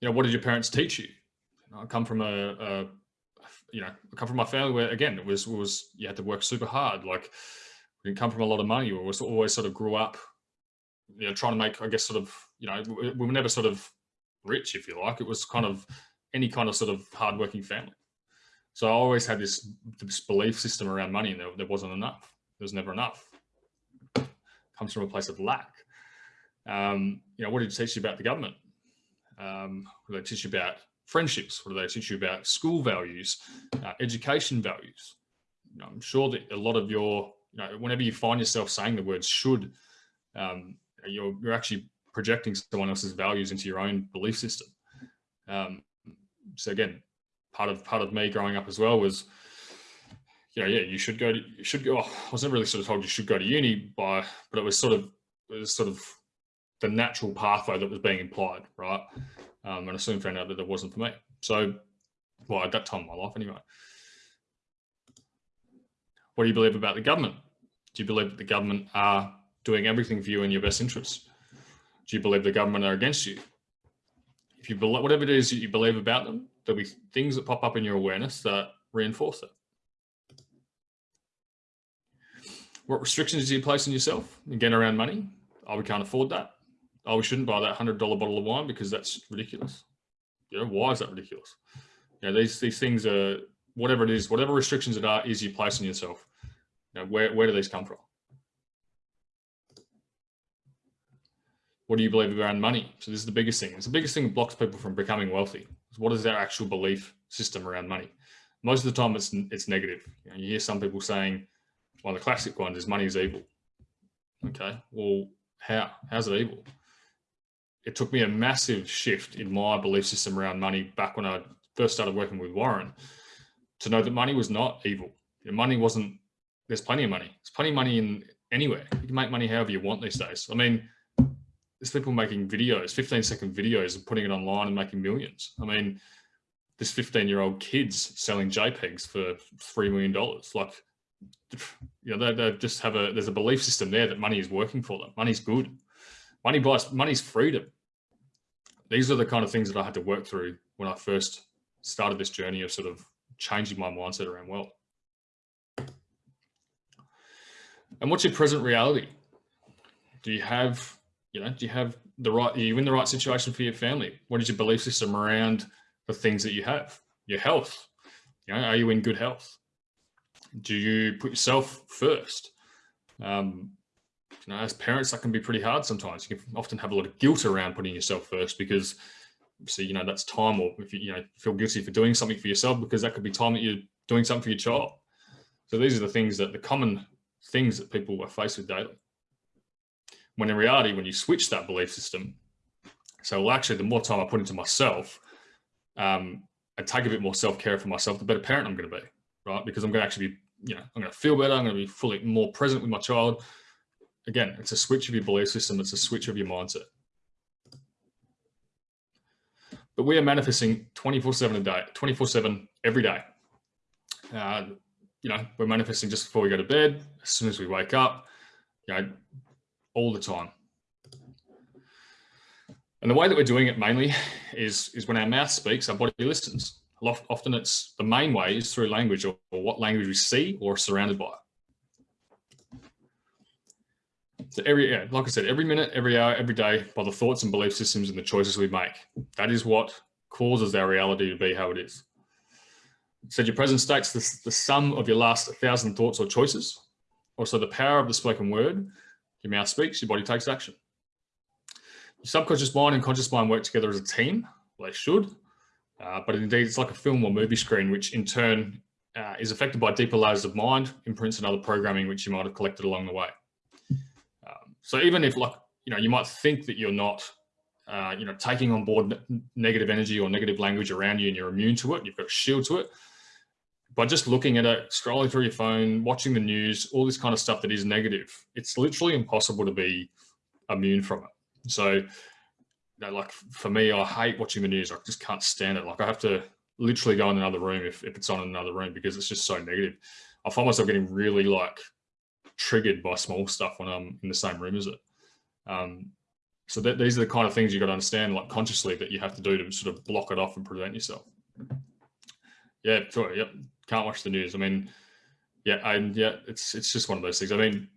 You know, what did your parents teach you? I come from a, a you know, I come from a family where again it was was you had to work super hard. Like we didn't come from a lot of money. We was always sort of grew up you know, trying to make, I guess, sort of, you know, we were never sort of rich, if you like. It was kind of any kind of sort of hardworking family. So I always had this, this belief system around money, and there, there wasn't enough. There was never enough. It comes from a place of lack. Um, you know, what did it teach you about the government? Um, what did they teach you about friendships? What do they teach you about school values, uh, education values? You know, I'm sure that a lot of your, you know, whenever you find yourself saying the word should, um, you're, you're actually projecting someone else's values into your own belief system. Um, so again, part of part of me growing up as well was, know, yeah, you should go to, you should go. I was never really sort of told you should go to uni by, but it was sort of, it was sort of the natural pathway that was being implied, right? Um, and I soon found out that it wasn't for me. So, well, at that time in my life anyway. What do you believe about the government? Do you believe that the government are doing everything for you in your best interests? Do you believe the government are against you? If you believe, whatever it is that you believe about them, there'll be things that pop up in your awareness that reinforce it. What restrictions do you place on yourself? Again, around money. Oh, we can't afford that. Oh, we shouldn't buy that $100 bottle of wine because that's ridiculous. You know, why is that ridiculous? You know, these, these things are, whatever it is, whatever restrictions it are, is you place on yourself. You know, where, where do these come from? what do you believe around money? So this is the biggest thing. It's the biggest thing that blocks people from becoming wealthy. What is their actual belief system around money? Most of the time it's, it's negative. You, know, you hear some people saying, one of the classic ones is money is evil. Okay, well, how? How's it evil? It took me a massive shift in my belief system around money back when I first started working with Warren to know that money was not evil. Money wasn't, there's plenty of money. There's plenty of money in anywhere. You can make money however you want these days. I mean, there's people making videos, 15 second videos and putting it online and making millions. I mean, this 15 year old kids selling JPEGs for $3 million. Like, you know, they, they just have a, there's a belief system there that money is working for them. Money's good. Money buys, money's freedom. These are the kind of things that I had to work through when I first started this journey of sort of changing my mindset around wealth. And what's your present reality? Do you have you know, do you have the right, are you in the right situation for your family? What is your belief system around the things that you have? Your health, you know, are you in good health? Do you put yourself first? Um, you know, as parents, that can be pretty hard sometimes. You can often have a lot of guilt around putting yourself first because so, you know, that's time or if you, you know, feel guilty for doing something for yourself because that could be time that you're doing something for your child. So these are the things that the common things that people are faced with daily. When in reality, when you switch that belief system, so well, actually, the more time I put into myself, um, and take a bit more self-care for myself, the better parent I'm going to be, right? Because I'm going to actually be, you know, I'm going to feel better. I'm going to be fully more present with my child. Again, it's a switch of your belief system. It's a switch of your mindset. But we are manifesting 24 seven a day, 24 seven every day. Uh, you know, we're manifesting just before we go to bed, as soon as we wake up, you know, all the time. And the way that we're doing it mainly is, is when our mouth speaks, our body listens. Often it's the main way is through language or, or what language we see or surrounded by. So every, yeah, like I said, every minute, every hour, every day, by the thoughts and belief systems and the choices we make, that is what causes our reality to be how it is. Said your present state's the, the sum of your last thousand thoughts or choices. Also the power of the spoken word. Your mouth speaks, your body takes action. Your subconscious mind and conscious mind work together as a team. They should. Uh, but indeed, it's like a film or movie screen, which in turn uh, is affected by deeper layers of mind, imprints and other programming, which you might have collected along the way. Um, so even if like, you know, you might think that you're not, uh, you know, taking on board negative energy or negative language around you and you're immune to it, you've got a shield to it, by just looking at it, scrolling through your phone, watching the news, all this kind of stuff that is negative, it's literally impossible to be immune from it. So, you know, like for me, I hate watching the news. I just can't stand it. Like I have to literally go in another room if, if it's on in another room because it's just so negative. I find myself getting really like triggered by small stuff when I'm in the same room as it. Um, so that, these are the kind of things you got to understand like consciously that you have to do to sort of block it off and prevent yourself. Yeah, sure. Yep can't watch the news. I mean, yeah, and yeah, it's it's just one of those things. I mean,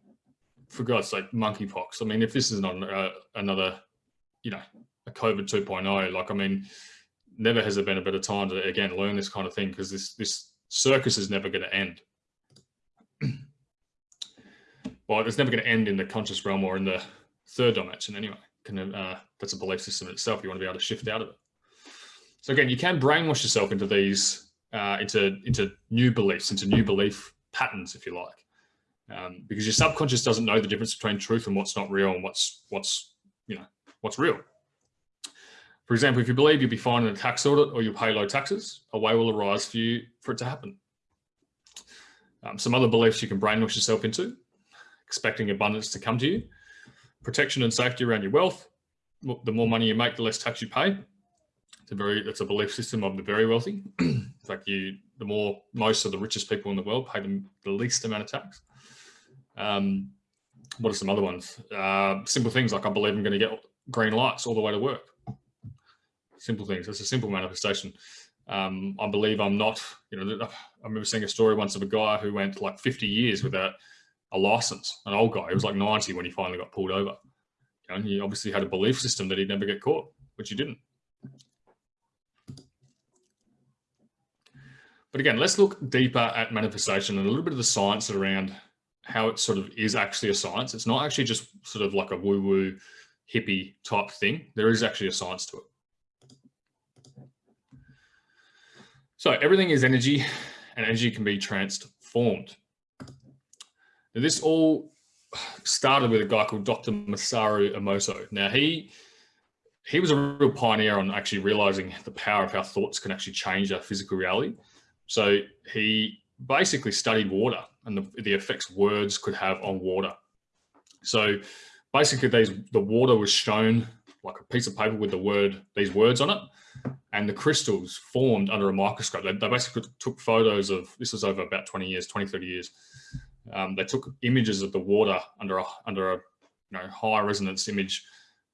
for God's sake, monkeypox. I mean, if this is not uh, another, you know, a COVID 2.0, like I mean, never has there been a better time to again learn this kind of thing because this this circus is never going to end. well, it's never going to end in the conscious realm or in the third dimension anyway. Can, uh, that's a belief system itself. You want to be able to shift out of it. So again, you can brainwash yourself into these uh, into into new beliefs, into new belief patterns, if you like, um, because your subconscious doesn't know the difference between truth and what's not real and what's what's you know what's real. For example, if you believe you'll be fine in a tax audit or you'll pay low taxes, a way will arise for you for it to happen. Um, some other beliefs you can brainwash yourself into, expecting abundance to come to you, protection and safety around your wealth. The more money you make, the less tax you pay. It's a very, a belief system of the very wealthy. in fact, you, the more, most of the richest people in the world pay them the least amount of tax. Um, what are some other ones? Uh, simple things like I believe I'm going to get green lights all the way to work. Simple things. It's a simple manifestation. Um, I believe I'm not, you know, I remember seeing a story once of a guy who went like 50 years without a license, an old guy. He was like 90 when he finally got pulled over. And he obviously had a belief system that he'd never get caught, which he didn't. But again, let's look deeper at manifestation and a little bit of the science around how it sort of is actually a science. It's not actually just sort of like a woo-woo hippie type thing. There is actually a science to it. So everything is energy and energy can be transformed. Now this all started with a guy called Dr. Masaru Emoto. Now he he was a real pioneer on actually realizing the power of how thoughts can actually change our physical reality. So he basically studied water and the, the effects words could have on water. So basically these, the water was shown like a piece of paper with the word, these words on it, and the crystals formed under a microscope. They, they basically took photos of, this was over about 20 years, 20, 30 years. Um, they took images of the water under a, under a you know, high resonance image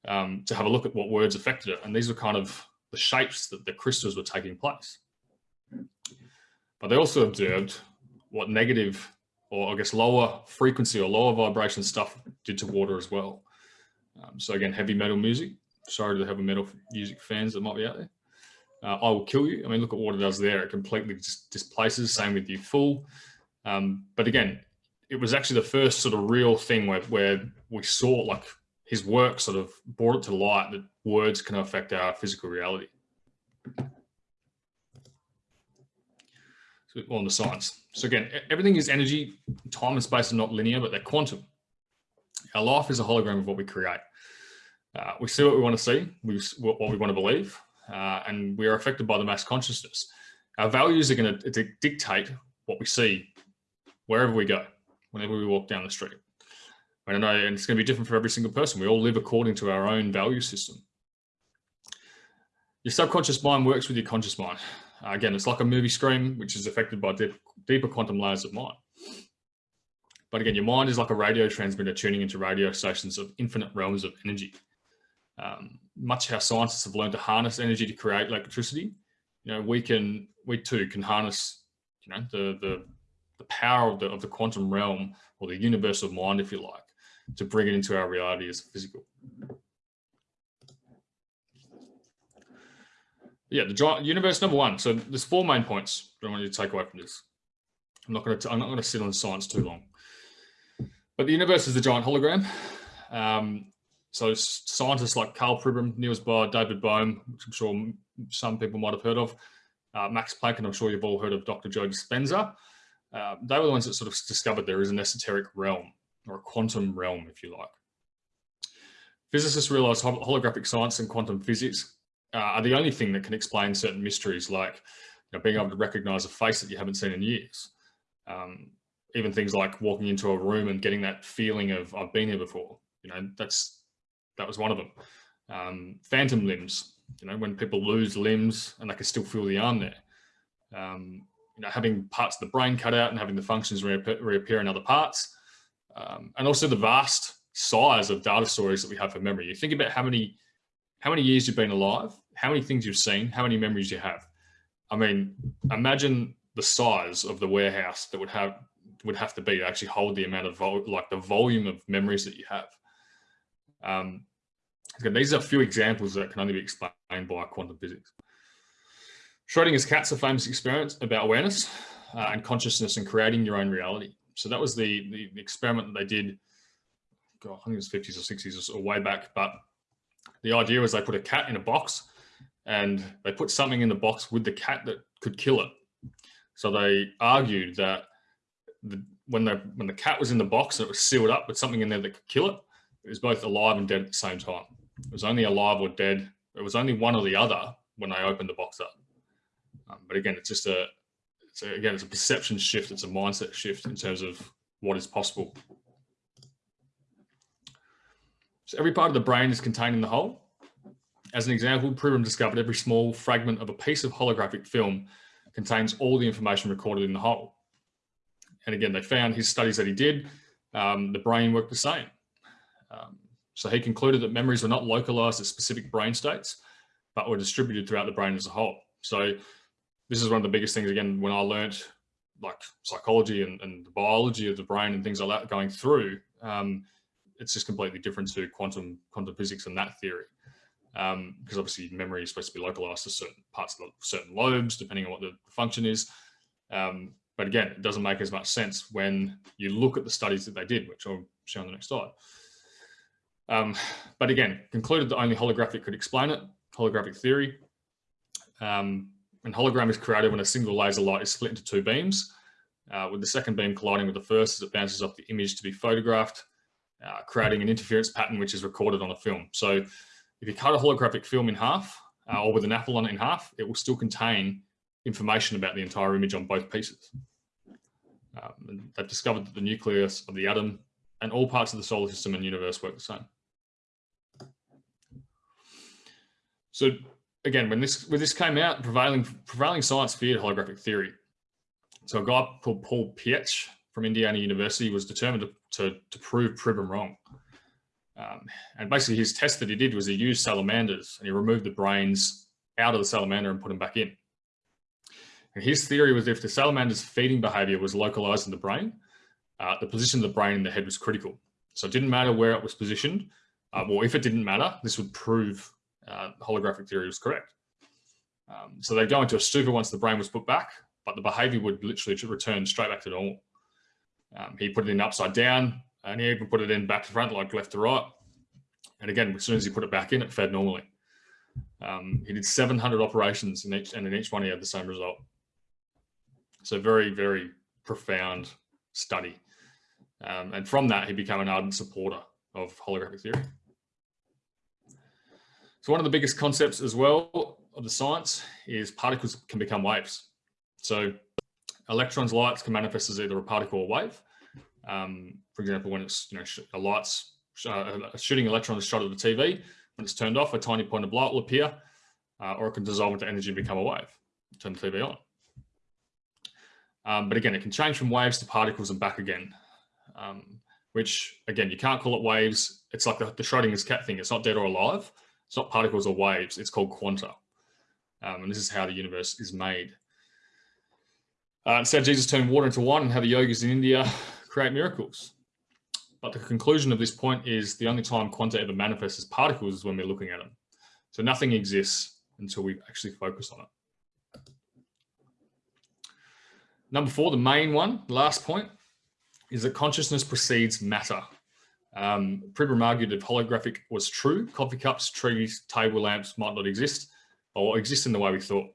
um, to have a look at what words affected it. And these were kind of the shapes that the crystals were taking place. But they also observed what negative or I guess lower frequency or lower vibration stuff did to water as well. Um, so again, heavy metal music. Sorry to heavy metal music fans that might be out there. Uh, I will kill you. I mean, look at what it does there. It completely just displaces. Same with you, full. Um, but again, it was actually the first sort of real thing where, where we saw like his work sort of brought it to light that words can affect our physical reality. So on the science. So again, everything is energy, time and space are not linear, but they're quantum. Our life is a hologram of what we create. Uh, we see what we want to see, we, what we want to believe, uh, and we are affected by the mass consciousness. Our values are going to dictate what we see wherever we go, whenever we walk down the street. I don't know, and it's going to be different for every single person. We all live according to our own value system. Your subconscious mind works with your conscious mind. Uh, again, it's like a movie screen, which is affected by deep, deeper quantum layers of mind. But again, your mind is like a radio transmitter tuning into radio stations of infinite realms of energy. Um, much how scientists have learned to harness energy to create electricity, you know, we can, we too can harness, you know, the, the, the power of the, of the quantum realm or the universal mind, if you like, to bring it into our reality as physical. Yeah, the giant universe number one. So there's four main points that I want you to take away from this. I'm not going to, I'm not going to sit on science too long. But the universe is the giant hologram. Um, so scientists like Karl Pribram, Niels Bohr, David Bohm, which I'm sure some people might have heard of, uh, Max Planck, and I'm sure you've all heard of Dr. Joe Dispenza. Uh, they were the ones that sort of discovered there is an esoteric realm or a quantum realm, if you like. Physicists realized holographic science and quantum physics uh, are the only thing that can explain certain mysteries like you know, being able to recognize a face that you haven't seen in years. Um, even things like walking into a room and getting that feeling of I've been here before. You know, that's that was one of them. Um, phantom limbs, you know, when people lose limbs and they can still feel the arm there. Um, you know, having parts of the brain cut out and having the functions reappear, reappear in other parts. Um, and also the vast size of data storage that we have for memory. You think about how many, how many years you've been alive, how many things you've seen, how many memories you have. I mean, imagine the size of the warehouse that would have would have to be to actually hold the amount of like the volume of memories that you have. Um, these are a few examples that can only be explained by quantum physics. Schrodinger's cat's a famous experiment about awareness uh, and consciousness and creating your own reality. So that was the, the, the experiment that they did, God, I think it was 50s or 60s or way back, but the idea was they put a cat in a box and they put something in the box with the cat that could kill it. So they argued that the, when the when the cat was in the box and it was sealed up with something in there that could kill it, it was both alive and dead at the same time. It was only alive or dead. It was only one or the other when I opened the box up. Um, but again, it's just a, it's a, again, it's a perception shift. It's a mindset shift in terms of what is possible. So every part of the brain is contained in the whole. As an example, Pribram discovered every small fragment of a piece of holographic film contains all the information recorded in the whole. And again, they found his studies that he did, um, the brain worked the same. Um, so he concluded that memories were not localized at specific brain states, but were distributed throughout the brain as a whole. So this is one of the biggest things, again, when I learned like psychology and, and the biology of the brain and things like that going through, um, it's just completely different to quantum quantum physics and that theory. Because um, obviously memory is supposed to be localized to certain parts of the certain lobes, depending on what the function is. Um, but again, it doesn't make as much sense when you look at the studies that they did, which I'll show on the next slide. Um, but again, concluded that only holographic could explain it, holographic theory. Um, and hologram is created when a single laser light is split into two beams, uh, with the second beam colliding with the first as it bounces off the image to be photographed, uh, creating an interference pattern which is recorded on a film. So if you cut a holographic film in half, uh, or with an apple on it in half, it will still contain information about the entire image on both pieces. Um, they've discovered that the nucleus of the atom and all parts of the solar system and universe work the same. So again, when this when this came out, prevailing prevailing science feared holographic theory. So a guy called Paul Pietsch from Indiana University was determined to, to, to prove Pribram wrong. Um, and basically his test that he did was he used salamanders and he removed the brains out of the salamander and put them back in. And his theory was if the salamander's feeding behavior was localized in the brain, uh, the position of the brain in the head was critical. So it didn't matter where it was positioned. Uh, well, if it didn't matter, this would prove uh, holographic theory was correct. Um, so they'd go into a stupor once the brain was put back, but the behavior would literally return straight back to normal. Um, he put it in upside down and he even put it in back to front, like left to right. And again, as soon as he put it back in, it fed normally. Um, he did 700 operations in each, and in each one he had the same result. So very, very profound study. Um, and from that, he became an ardent supporter of holographic theory. So one of the biggest concepts as well of the science is particles can become waves. So electrons, lights can manifest as either a particle or wave. Um, for example, when it's, you know, a light's, uh, a shooting electron is shot at the TV, when it's turned off, a tiny point of light will appear, uh, or it can dissolve into energy and become a wave, turn the TV on. Um, but again, it can change from waves to particles and back again. Um, which again, you can't call it waves. It's like the, the Schrodinger's cat thing. It's not dead or alive. It's not particles or waves. It's called quanta. Um, and this is how the universe is made. Uh, instead, Jesus turned water into wine and how the yogis in India create miracles. But the conclusion of this point is the only time quanta ever manifests as particles is when we're looking at them. So nothing exists until we actually focus on it. Number four, the main one, last point, is that consciousness precedes matter. Um, Pribram argued if holographic was true, coffee cups, trees, table lamps might not exist or exist in the way we thought.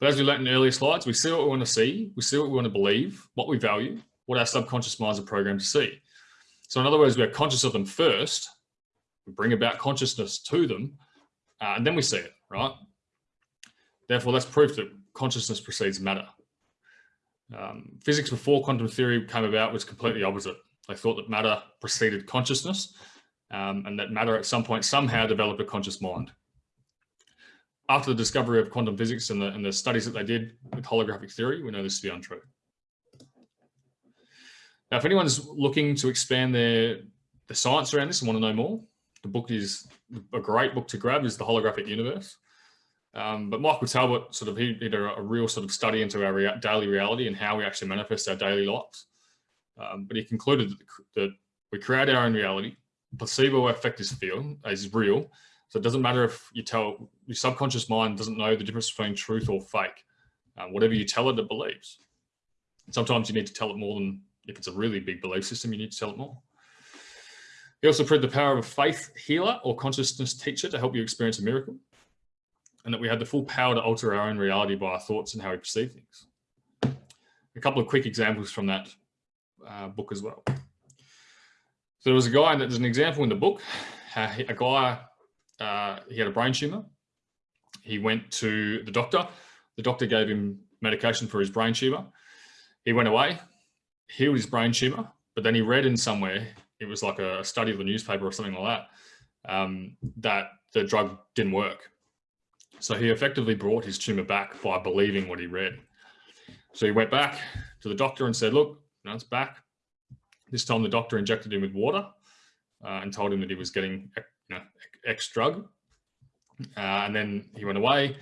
But as we learned in earlier slides, we see what we want to see, we see what we want to believe, what we value, what our subconscious minds are programmed to see. So in other words, we're conscious of them first, we bring about consciousness to them, uh, and then we see it, right? Therefore, that's proof that consciousness precedes matter. Um, physics before quantum theory came about was completely opposite. They thought that matter preceded consciousness um, and that matter at some point somehow developed a conscious mind. After the discovery of quantum physics and the, and the studies that they did with holographic theory, we know this to be untrue. Now, if anyone's looking to expand their the science around this and want to know more, the book is a great book to grab is The Holographic Universe. Um, but Michael Talbot sort of he did a, a real sort of study into our rea daily reality and how we actually manifest our daily lives. Um, but he concluded that, that, we create our own reality. Placebo effect is feel is real. So it doesn't matter if you tell your subconscious mind doesn't know the difference between truth or fake. Um, whatever you tell it, it believes. Sometimes you need to tell it more than if it's a really big belief system, you need to tell it more. He also proved the power of a faith healer or consciousness teacher to help you experience a miracle. And that we had the full power to alter our own reality by our thoughts and how we perceive things. A couple of quick examples from that uh, book as well. So there was a guy, and there's an example in the book, a guy, uh, he had a brain tumor. He went to the doctor. The doctor gave him medication for his brain tumor. He went away, healed his brain tumor, but then he read in somewhere, it was like a study of the newspaper or something like that, um, that the drug didn't work. So he effectively brought his tumor back by believing what he read. So he went back to the doctor and said, look, you it's back. This time the doctor injected him with water uh, and told him that he was getting you know, X drug. Uh, and then he went away,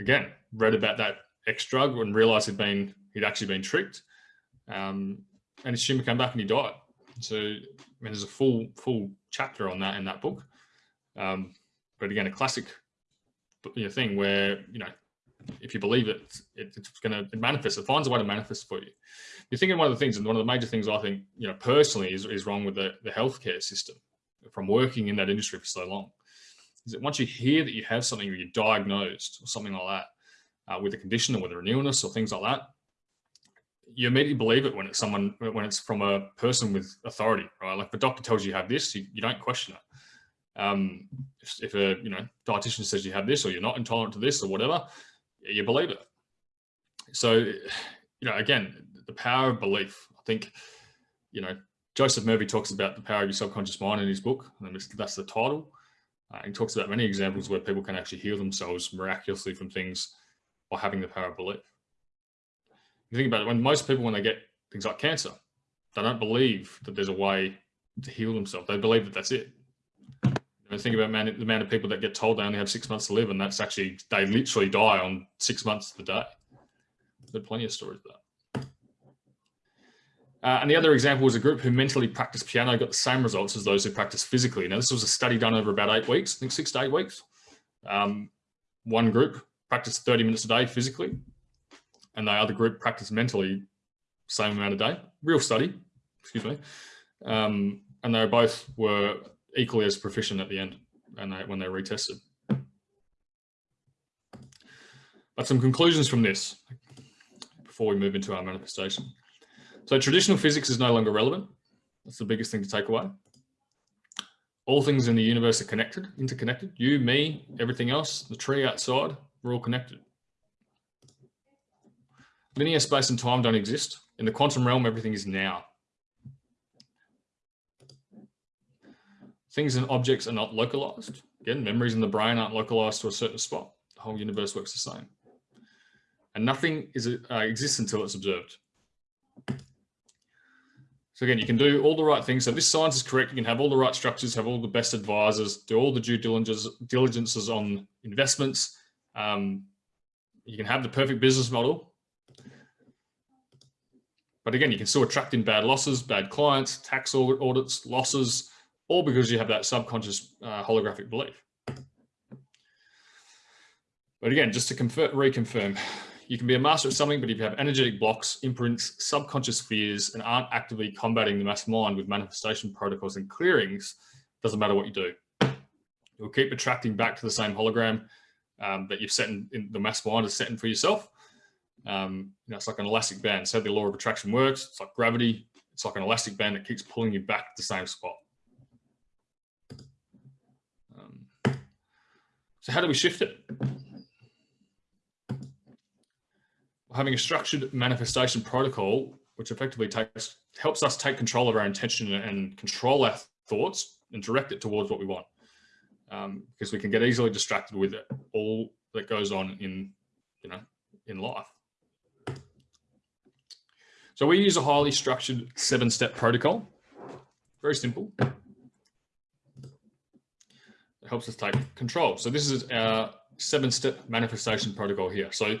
again, read about that X drug and realized he'd been, he'd actually been tricked. Um, and his tumor came back and he died. So I mean, there's a full full chapter on that in that book. Um, but again, a classic you know, thing where you know if you believe it, it it's going to manifest. It finds a way to manifest for you. You're thinking one of the things, and one of the major things I think you know personally is is wrong with the the healthcare system from working in that industry for so long. Is that once you hear that you have something or you're diagnosed or something like that uh, with a condition or whether an illness or things like that, you immediately believe it when it's someone when it's from a person with authority, right? Like the doctor tells you you have this, you, you don't question it. Um, if, if, a you know dietitian says you have this or you're not intolerant to this or whatever, you believe it. So, you know, again, the power of belief. I think, you know, Joseph Murphy talks about the power of your subconscious mind in his book, and that's the title. Uh, he talks about many examples where people can actually heal themselves miraculously from things by having the power of belief you think about it, when most people, when they get things like cancer, they don't believe that there's a way to heal themselves. They believe that that's it. You know, think about man, the amount of people that get told they only have six months to live, and that's actually, they literally die on six months of the day. There are plenty of stories of that. Uh, and the other example was a group who mentally practiced piano got the same results as those who practiced physically. Now, this was a study done over about eight weeks, I think six to eight weeks. Um, one group practiced 30 minutes a day physically, and the other group practiced mentally same amount of day. Real study, excuse me. Um, and they both were equally as proficient at the end and they, when they're retested. But some conclusions from this before we move into our manifestation. So traditional physics is no longer relevant. That's the biggest thing to take away. All things in the universe are connected, interconnected. You, me, everything else, the tree outside, we're all connected. Linear space and time don't exist. In the quantum realm, everything is now. Things and objects are not localized. Again, memories in the brain aren't localized to a certain spot. The whole universe works the same. And nothing is, uh, exists until it's observed. So again, you can do all the right things. So this science is correct. You can have all the right structures, have all the best advisors, do all the due diligence, diligences on investments. Um, you can have the perfect business model. But again, you can still attract in bad losses, bad clients, tax audits, losses, all because you have that subconscious uh, holographic belief. But again, just to confirm, reconfirm, you can be a master of something, but if you have energetic blocks, imprints, subconscious fears, and aren't actively combating the mass mind with manifestation protocols and clearings, doesn't matter what you do. You'll keep attracting back to the same hologram um, that you've set in, in, the mass mind is setting for yourself. Um, you know, it's like an elastic band. So the law of attraction works. It's like gravity. It's like an elastic band that keeps pulling you back to the same spot. So how do we shift it? having a structured manifestation protocol, which effectively takes helps us take control of our intention and control our thoughts and direct it towards what we want. Um, because we can get easily distracted with it, all that goes on in, you know, in life. So we use a highly structured seven-step protocol. Very simple. Helps us take control. So this is our seven-step manifestation protocol here. So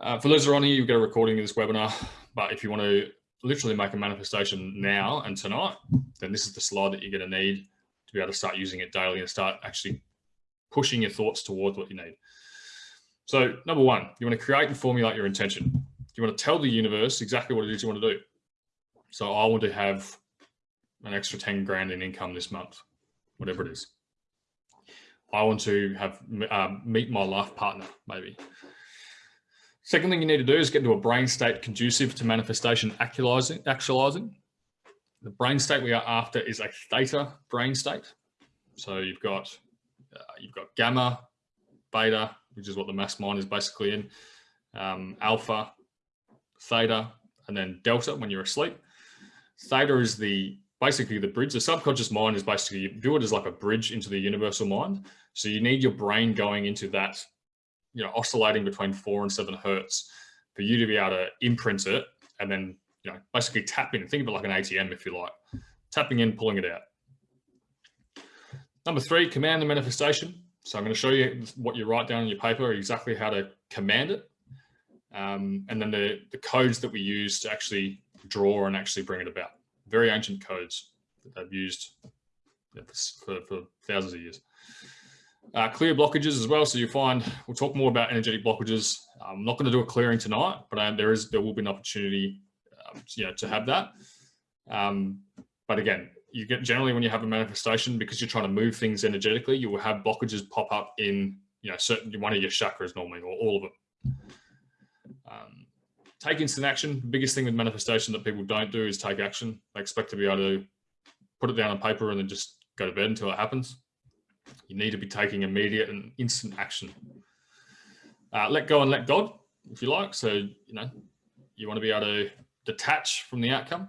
uh, for those who are on here, you get a recording of this webinar, but if you want to literally make a manifestation now and tonight, then this is the slide that you're going to need to be able to start using it daily and start actually pushing your thoughts towards what you need. So number one, you want to create and formulate your intention. You want to tell the universe exactly what it is you want to do. So I want to have an extra 10 grand in income this month, whatever it is. I want to have um, meet my life partner, maybe. Second thing you need to do is get into a brain state conducive to manifestation actualizing. actualizing. The brain state we are after is a theta brain state. So you've got uh, you've got gamma, beta, which is what the mass mind is basically in, um, alpha, theta, and then delta when you're asleep. Theta is the basically the bridge. The subconscious mind is basically you view it as like a bridge into the universal mind. So you need your brain going into that you know, oscillating between four and seven hertz for you to be able to imprint it and then, you know, basically tap in. Think of it like an ATM, if you like, tapping in, pulling it out. Number three, command the manifestation. So I'm going to show you what you write down on your paper, exactly how to command it. Um, and then the, the codes that we use to actually draw and actually bring it about. Very ancient codes that they've used for, for thousands of years. Uh, clear blockages as well. So you find, we'll talk more about energetic blockages. I'm not going to do a clearing tonight, but um, there is, there will be an opportunity, um, you know, to have that. Um, but again, you get generally when you have a manifestation, because you're trying to move things energetically, you will have blockages pop up in, you know, certain, one of your chakras normally, or all of them. Um, take instant action. The biggest thing with manifestation that people don't do is take action. They expect to be able to put it down on paper and then just go to bed until it happens. You need to be taking immediate and instant action. Uh, let go and let God, if you like. So, you know, you want to be able to detach from the outcome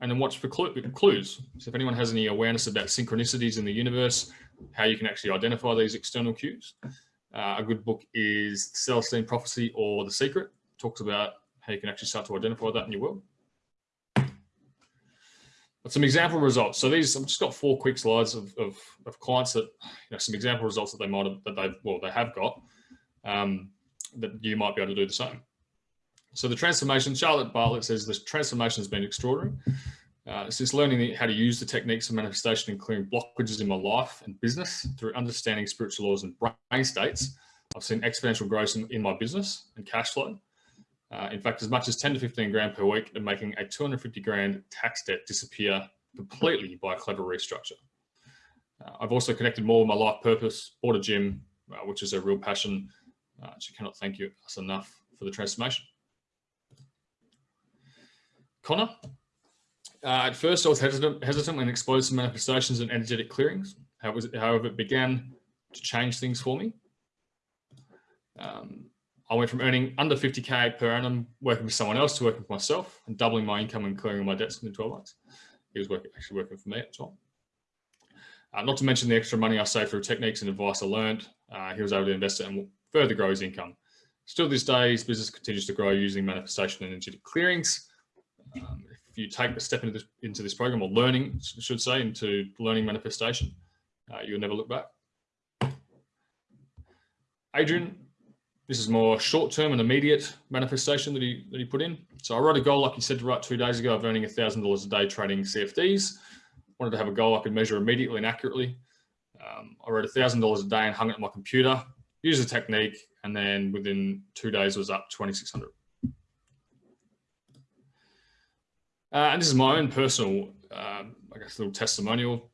and then watch for clues. So if anyone has any awareness about synchronicities in the universe, how you can actually identify these external cues. Uh, a good book is Celestine Prophecy or The Secret. Talks about how you can actually start to identify that in your world. But some example results. So these, I've just got four quick slides of, of, of clients that, you know, some example results that they might have, that they've, well, they have got, um, that you might be able to do the same. So the transformation, Charlotte Bartlett says the transformation has been extraordinary. Uh, since learning how to use the techniques of manifestation and clearing blockages in my life and business through understanding spiritual laws and brain states, I've seen exponential growth in, in my business and cash flow. Uh, in fact, as much as 10 to 15 grand per week and making a 250 grand tax debt disappear completely by a clever restructure. Uh, I've also connected more with my life purpose, bought a gym, uh, which is a real passion. Uh, she cannot thank you us enough for the transformation. Connor, uh, at first I was hesitant, hesitant when exposed to manifestations and energetic clearings. However, it began to change things for me. Um, I went from earning under 50K per annum working for someone else to working for myself and doubling my income and clearing all my debts within 12 months. He was working, actually working for me at the time. Uh, not to mention the extra money I saved through techniques and advice I learned. Uh, he was able to invest it and further grow his income. Still this day, his business continues to grow using manifestation and energetic clearings. Um, if you take the step into this, into this program or learning, I should say, into learning manifestation, uh, you'll never look back. Adrian, this is more short-term and immediate manifestation that he, that he put in. So I wrote a goal, like he said to write two days ago, of earning $1,000 a day trading CFDs. Wanted to have a goal I could measure immediately and accurately. Um, I wrote $1,000 a day and hung it on my computer, used the technique, and then within two days was up 2,600. Uh, and this is my own personal, um, I guess, little testimonial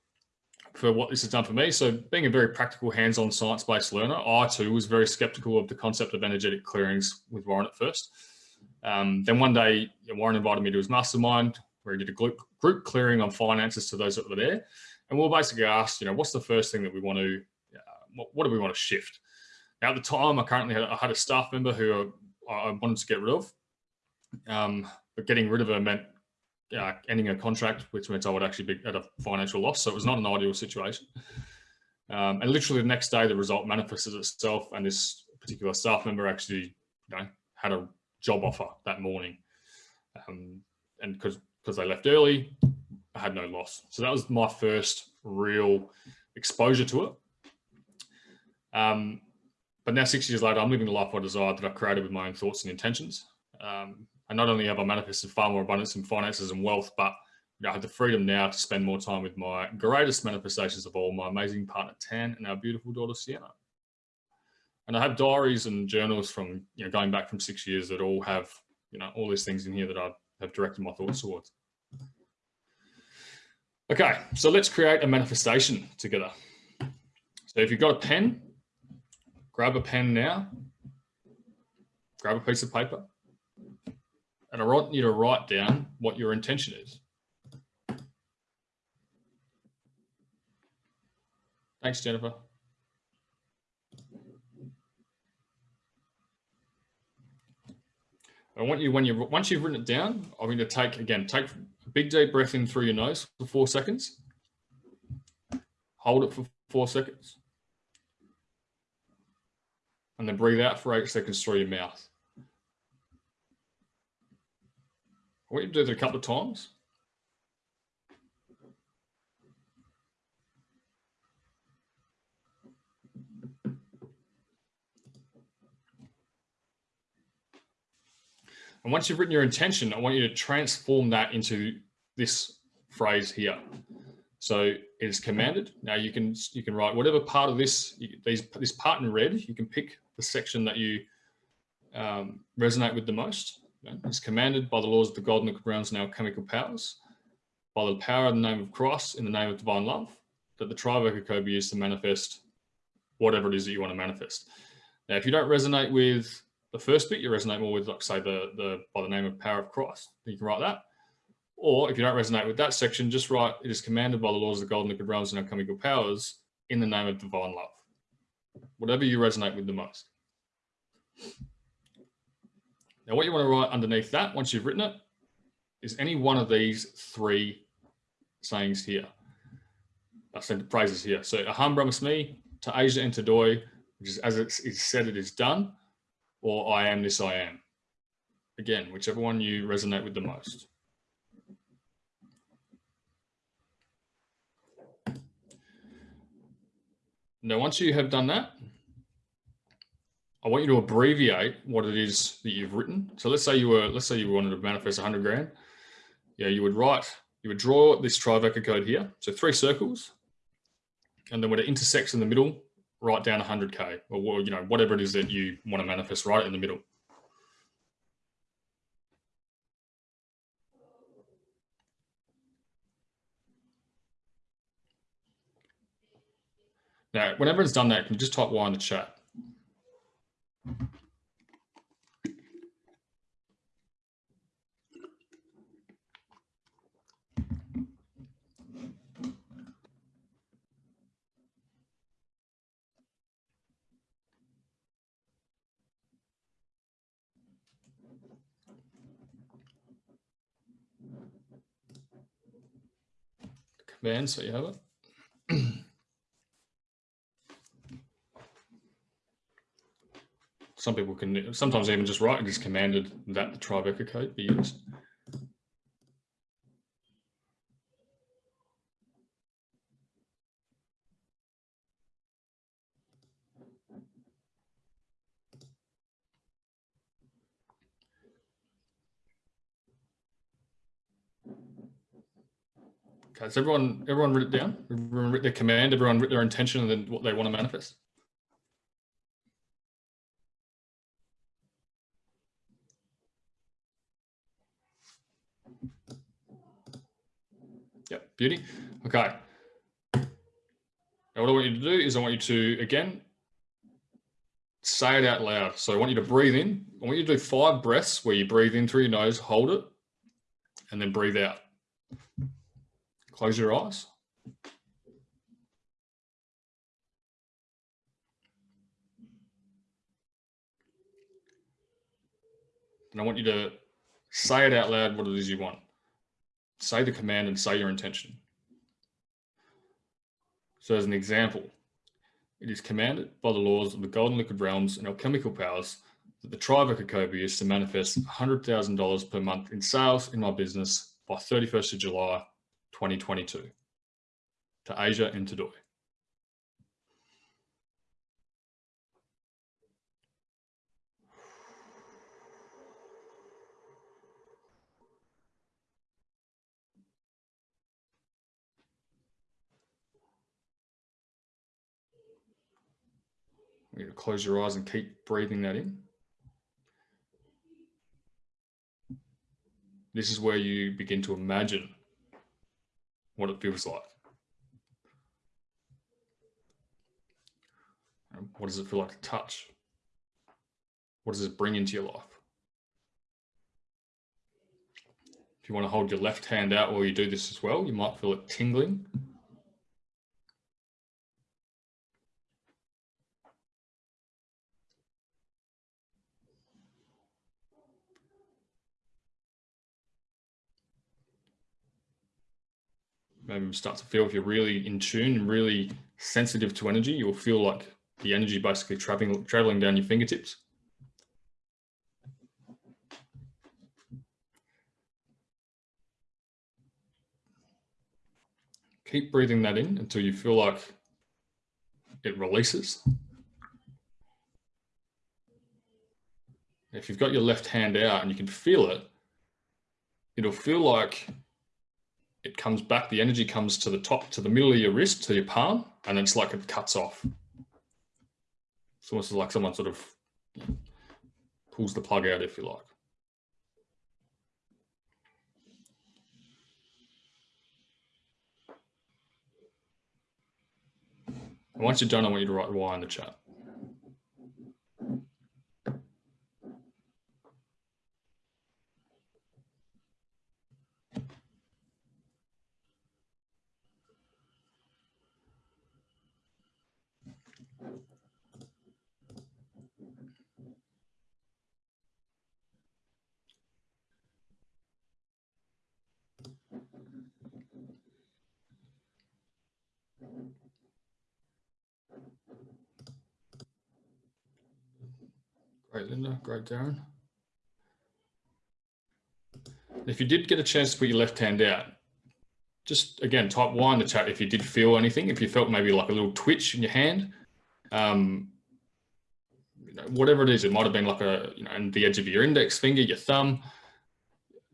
for what this has done for me. So being a very practical, hands-on, science-based learner, I too was very skeptical of the concept of energetic clearings with Warren at first. Um, then one day, Warren invited me to his mastermind where he did a group, clearing on finances to those that were there. And we we'll basically asked, you know, what's the first thing that we want to, uh, what, what, do we want to shift? Now, at the time, I currently had, I had a staff member who I, I wanted to get rid of. Um, but getting rid of her meant uh, ending a contract, which meant I would actually be at a financial loss. So it was not an ideal situation. Um, and literally the next day, the result manifested itself, and this particular staff member actually, you know, had a job offer that morning. Um, and because because they left early, I had no loss. So that was my first real exposure to it. Um, but now six years later, I'm living the life I desired that I created with my own thoughts and intentions. Um, and not only have I manifested far more abundance in finances and wealth, but I have the freedom now to spend more time with my greatest manifestations of all, my amazing partner Tan and our beautiful daughter Sienna. And I have diaries and journals from you know going back from six years that all have you know all these things in here that I have directed my thoughts towards. Okay, so let's create a manifestation together. So if you've got a pen, grab a pen now, grab a piece of paper, and I want you to write down what your intention is. Thanks, Jennifer. I want you, when you once you've written it down, I'm going to take, again, take a big deep breath in through your nose for four seconds. Hold it for four seconds. And then breathe out for eight seconds through your mouth. You do that a couple of times. And once you've written your intention, I want you to transform that into this phrase here. So it is commanded. Now you can you can write whatever part of this these this part in red. You can pick the section that you um, resonate with the most. It's commanded by the laws of the God and the realms and alchemical powers, by the power of the name of Christ in the name of divine love, that the Trivoca code be used to manifest whatever it is that you want to manifest. Now, if you don't resonate with the first bit, you resonate more with, like, say, the, the by the name of power of Christ. You can write that. Or if you don't resonate with that section, just write, it is commanded by the laws of the golden liquid realms and alchemical powers in the name of divine love. Whatever you resonate with the most. Now what you want to write underneath that, once you've written it, is any one of these three sayings here. I said phrases here. So Aham Brahmasmi, to Asia and to Doi, which is as it is said it is done, or I am this I am. Again, whichever one you resonate with the most. Now, once you have done that, I want you to abbreviate what it is that you've written. So let's say you were, let's say you wanted to manifest 100 grand. Yeah, you would write, you would draw this Trivoca code here. So three circles, and then when it intersects in the middle, write down 100k or you know whatever it is that you want to manifest right in the middle. Now, whenever it's done that, can you just type Y in the chat? Command, so you have it. some people can sometimes even just write just commanded that the Tribeca code be used. Okay, so everyone, everyone wrote it down. Everyone their command, everyone wrote their intention and then what they want to manifest. Beauty. Okay. Now what I want you to do is I want you to, again, say it out loud. So I want you to breathe in. I want you to do five breaths where you breathe in through your nose, hold it, and then breathe out. Close your eyes. And I want you to say it out loud what it is you want. Say the command and say your intention. So as an example, it is commanded by the laws of the golden liquid realms and alchemical powers that the tribe of Kokobi is to manifest $100,000 per month in sales in my business by 31st of July, 2022 to Asia and to Doi. You're going to close your eyes and keep breathing that in. This is where you begin to imagine what it feels like. Um, what does it feel like to touch? What does it bring into your life? If you want to hold your left hand out while you do this as well, you might feel it tingling maybe start to feel if you're really in tune and really sensitive to energy, you'll feel like the energy basically traveling, traveling down your fingertips. Keep breathing that in until you feel like it releases. If you've got your left hand out and you can feel it, it'll feel like it comes back, the energy comes to the top, to the middle of your wrist, to your palm, and it's like it cuts off. It's almost like someone sort of pulls the plug out, if you like. And once you're done, I want you to write Y in the chat. Great, Linda. Great, Darren. If you did get a chance to put your left hand out, just again, type Y in the chat if you did feel anything, if you felt maybe like a little twitch in your hand, um, you know, whatever it is, it might have been like a, you know, in the edge of your index finger, your thumb.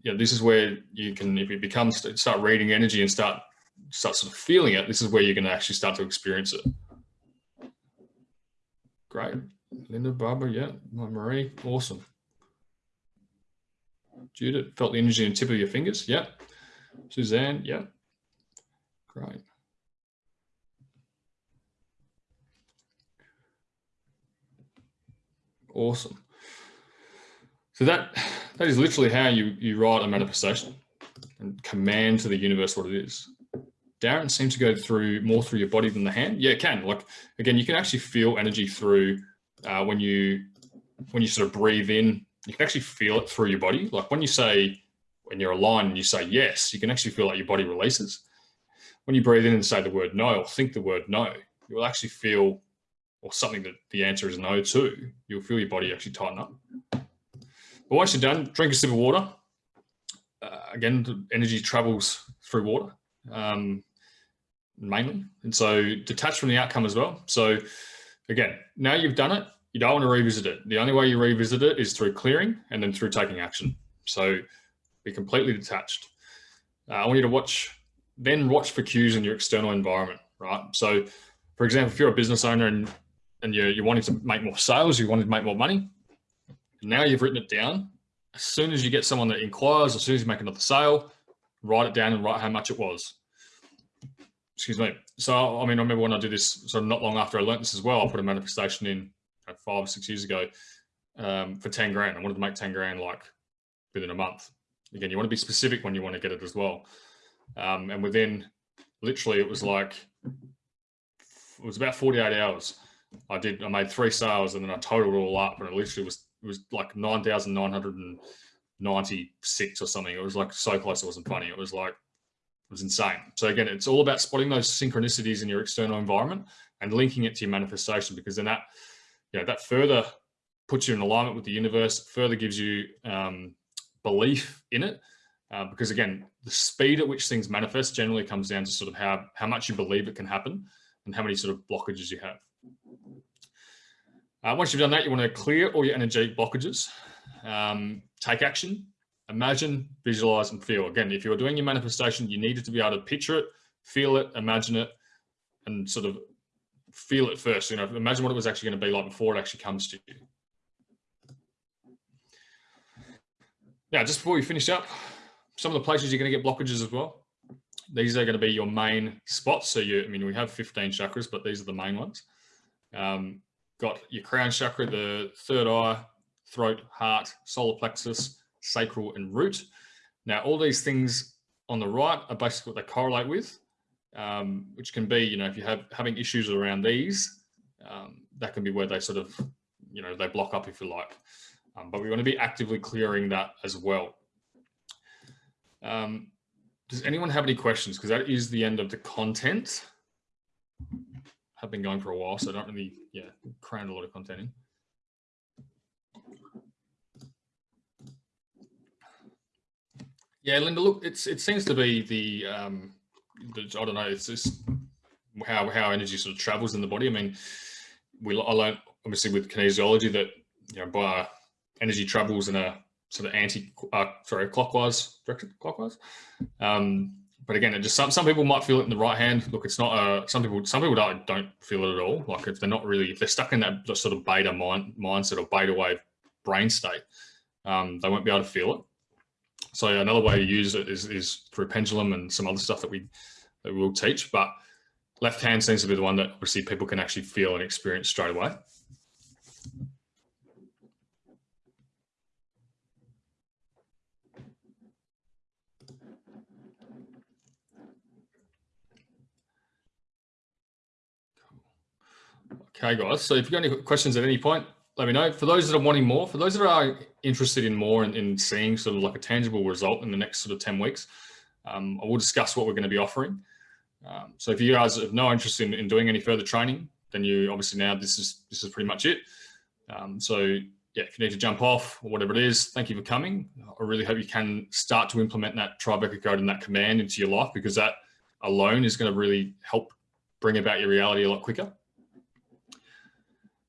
Yeah, this is where you can, if it becomes, start reading energy and start, start sort of feeling it, this is where you're going to actually start to experience it. Great. Linda, Barbara, yeah, Marie, awesome. Judith, felt the energy in the tip of your fingers, yeah. Suzanne, yeah. Great. Awesome. So that that is literally how you you write a manifestation and command to the universe what it is. Darren seems to go through more through your body than the hand. Yeah, it can. Like again, you can actually feel energy through uh, when you when you sort of breathe in, you can actually feel it through your body. Like when you say, when you're aligned and you say yes, you can actually feel like your body releases. When you breathe in and say the word no or think the word no, you will actually feel, or something that the answer is no to, you'll feel your body actually tighten up. But once you're done, drink a sip of water. Uh, again, the energy travels through water um, mainly. And so detach from the outcome as well. So again, now you've done it, you don't want to revisit it. The only way you revisit it is through clearing and then through taking action. So be completely detached. Uh, I want you to watch then watch for cues in your external environment, right? So for example, if you're a business owner and, and you're, you're wanting to make more sales, you wanted to make more money, now you've written it down. As soon as you get someone that inquires, as soon as you make another sale, write it down and write how much it was. Excuse me. So, I mean, I remember when I did this, so not long after I learned this as well, I put a manifestation in five or six years ago um, for 10 grand. I wanted to make 10 grand like within a month. Again, you want to be specific when you want to get it as well. Um, and within literally, it was like, it was about 48 hours. I did, I made three sales and then I totaled it all up and it literally was, it was like 9,996 or something. It was like so close. It wasn't funny. It was like, was insane. So again, it's all about spotting those synchronicities in your external environment and linking it to your manifestation because then that, you know, that further puts you in alignment with the universe, further gives you um, belief in it. Uh, because again, the speed at which things manifest generally comes down to sort of how, how much you believe it can happen and how many sort of blockages you have. Uh, once you've done that, you want to clear all your energetic blockages, um, take action, imagine, visualize, and feel. Again, if you're doing your manifestation, you needed to be able to picture it, feel it, imagine it, and sort of feel it first. You know, imagine what it was actually going to be like before it actually comes to you. Now, just before we finish up, some of the places you're going to get blockages as well these are going to be your main spots. So you, I mean, we have 15 chakras, but these are the main ones. Um, got your crown chakra, the third eye, throat, heart, solar plexus, sacral, and root. Now, all these things on the right are basically what they correlate with, um, which can be, you know, if you have having issues around these, um, that can be where they sort of, you know, they block up if you like. Um, but we want to be actively clearing that as well. Um, does anyone have any questions? Because that is the end of the content. I've been going for a while, so I don't really, yeah, crammed a lot of content in. Yeah, Linda, look, it's it seems to be the, um, the I don't know, it's just how how energy sort of travels in the body. I mean, we I learned obviously with kinesiology that you know by energy travels in a sort of anti, uh, sorry, clockwise direction clockwise. Um, but again, it just some some people might feel it in the right hand. Look, it's not. Uh, some people some people don't don't feel it at all. Like if they're not really if they're stuck in that sort of beta mind mindset or beta wave brain state, um, they won't be able to feel it. So another way to use it is is through pendulum and some other stuff that we that we'll teach. But left hand seems to be the one that obviously people can actually feel and experience straight away. Okay, guys. So if you've got any questions at any point, let me know. For those that are wanting more, for those that are interested in more and in, in, seeing sort of like a tangible result in the next sort of 10 weeks, um, I will discuss what we're going to be offering. Um, so if you guys have no interest in, in, doing any further training, then you obviously now this is this is pretty much it. Um, so yeah, if you need to jump off or whatever it is, thank you for coming. I really hope you can start to implement that Tribeca code and that command into your life because that alone is going to really help bring about your reality a lot quicker.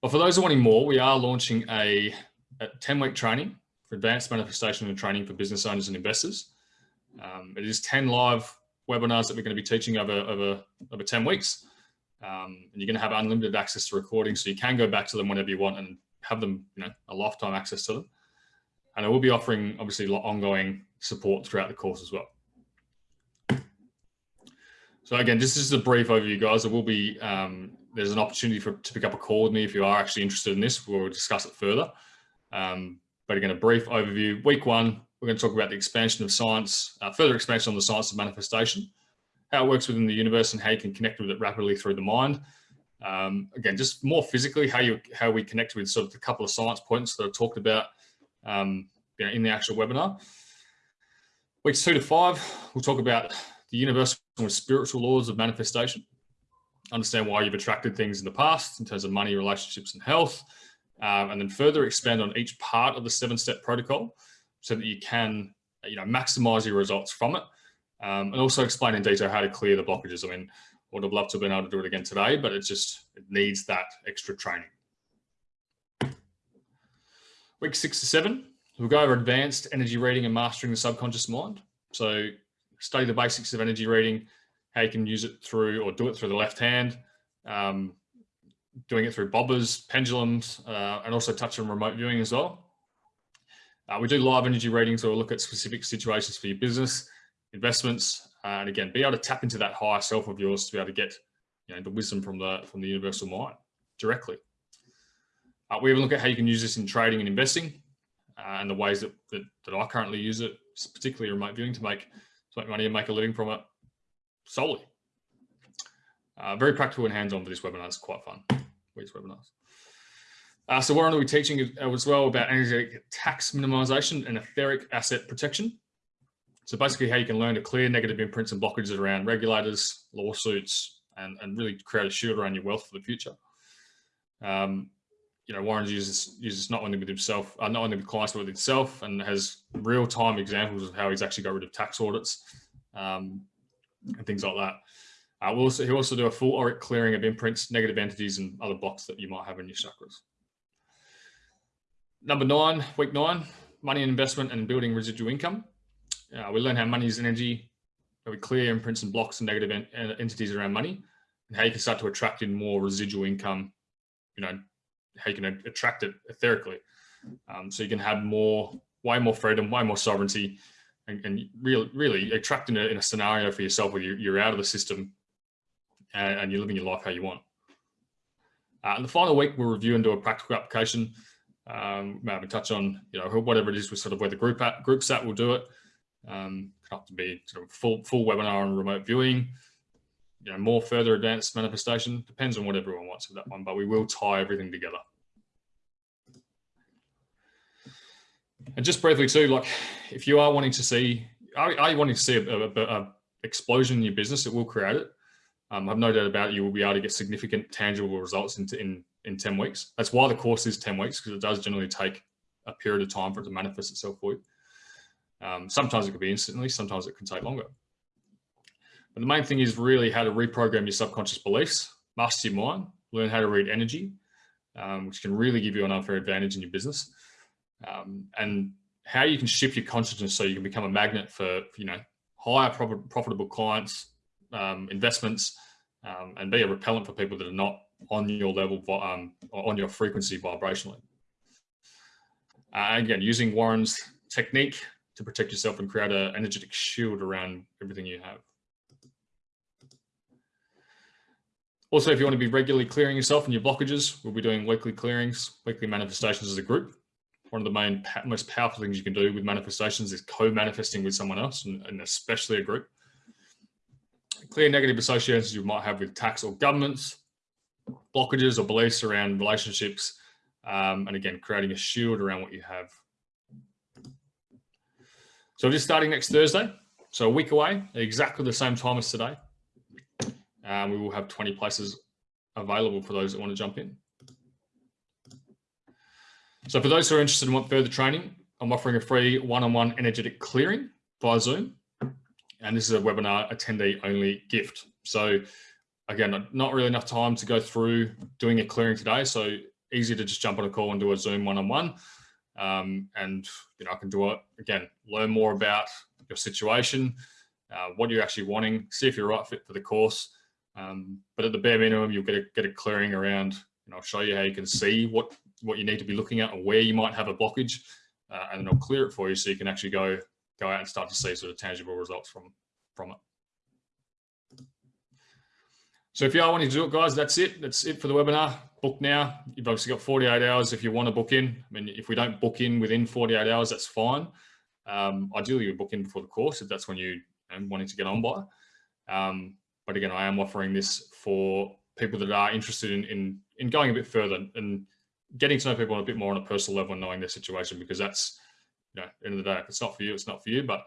But for those wanting more, we are launching a, a 10 week training for advanced manifestation and training for business owners and investors. Um, it is 10 live webinars that we're going to be teaching over, over, over 10 weeks. Um, and you're going to have unlimited access to recordings, so you can go back to them whenever you want and have them, you know, a lifetime access to them. And I will be offering, obviously, ongoing support throughout the course as well. So again, this is a brief overview, guys. There will be um, there's an opportunity for to pick up a call with me if you are actually interested in this. We'll discuss it further. Um, but again, a brief overview. Week one, we're going to talk about the expansion of science, uh, further expansion on the science of manifestation, how it works within the universe, and how you can connect with it rapidly through the mind. Um, again, just more physically, how you how we connect with sort of the couple of science points that I've talked about, um, you know, in the actual webinar. Weeks two to five, we'll talk about the universal and spiritual laws of manifestation understand why you've attracted things in the past in terms of money, relationships, and health, um, and then further expand on each part of the seven-step protocol so that you can, you know, maximize your results from it, um, and also explain in detail how to clear the blockages. I mean, I would have loved to have been able to do it again today, but it just it needs that extra training. Week six to seven, we'll go over advanced energy reading and mastering the subconscious mind. So study the basics of energy reading, how you can use it through or do it through the left hand, um, doing it through bobbers, pendulums, uh, and also touch on remote viewing as well. Uh, we do live energy readings or look at specific situations for your business, investments, uh, and again, be able to tap into that higher self of yours to be able to get you know, the wisdom from the, from the universal mind directly. Uh, we even look at how you can use this in trading and investing uh, and the ways that, that, that, I currently use it, particularly remote viewing to make, to make money and make a living from it solely. Uh, very practical and hands-on for this webinar. It's quite fun, these webinars. Uh, so Warren will be teaching as well about energetic tax minimization and etheric asset protection. So basically how you can learn to clear negative imprints and blockages around regulators, lawsuits, and, and really create a shield around your wealth for the future. Um, you know, Warren uses uses not only with himself, uh, not only with clients, but with himself, and has real time examples of how he's actually got rid of tax audits um, and things like that. Uh, we'll also, he'll also do a full auric clearing of imprints, negative entities, and other blocks that you might have in your chakras. Number nine, week nine, money and investment and building residual income. Uh, we learn how money is energy, how we clear imprints and blocks and negative en entities around money, and how you can start to attract in more residual income you know, how you can attract it etherically. Um, so you can have more, way more freedom, way more sovereignty, and, and really, really attracting it in a scenario for yourself where you're, you're out of the system and, and, you're living your life how you want. Uh, in the final week, we'll review and do a practical application. Um, maybe touch on, you know, whatever it is with sort of where the group at, group's at, we'll do it. Um, have to be sort of full, full webinar and remote viewing you know, more further advanced manifestation. Depends on what everyone wants with that one, but we will tie everything together. And just briefly too, like if you are wanting to see, are, are you wanting to see a, a, a, explosion in your business, it will create it. Um, I've no doubt about you will be able to get significant tangible results in, in, in 10 weeks. That's why the course is 10 weeks, because it does generally take a period of time for it to manifest itself for you. Um, sometimes it could be instantly, sometimes it can take longer. But the main thing is really how to reprogram your subconscious beliefs, master your mind, learn how to read energy, um, which can really give you an unfair advantage in your business. Um, and how you can shift your consciousness so you can become a magnet for, you know, higher profitable clients, um, investments, um, and be a repellent for people that are not on your level, um, on your frequency vibrationally. Uh, again, using Warren's technique to protect yourself and create an energetic shield around everything you have. Also, if you want to be regularly clearing yourself and your blockages, we'll be doing weekly clearings, weekly manifestations as a group. One of the main, most powerful things you can do with manifestations is co-manifesting with someone else, and, and especially a group. Clear negative associations you might have with tax or governments, blockages or beliefs around relationships, um, and again, creating a shield around what you have. So just starting next Thursday, so a week away, exactly the same time as today. Um, we will have 20 places available for those that want to jump in. So for those who are interested and want further training, I'm offering a free one-on-one -on -one energetic clearing via Zoom. And this is a webinar attendee only gift. So again, not really enough time to go through doing a clearing today. So easy to just jump on a call and do a Zoom one-on-one. -on -one. um, and you know, I can do it again, learn more about your situation, uh, what you're actually wanting, see if you're right fit for the course, um, but at the bare minimum, you'll get a, get a clearing around, and I'll show you how you can see what, what you need to be looking at and where you might have a blockage, uh, and then I'll clear it for you so you can actually go, go out and start to see sort of tangible results from, from it. So if you are wanting to do it, guys, that's it. That's it for the webinar. Book now. You've obviously got 48 hours if you want to book in. I mean, if we don't book in within 48 hours, that's fine. Um, ideally, you book in before the course if that's when you are wanting to get on by. Um, but again, I am offering this for people that are interested in, in, in going a bit further and getting to know people a bit more on a personal level and knowing their situation, because that's, you know, end of the day, if it's not for you, it's not for you, but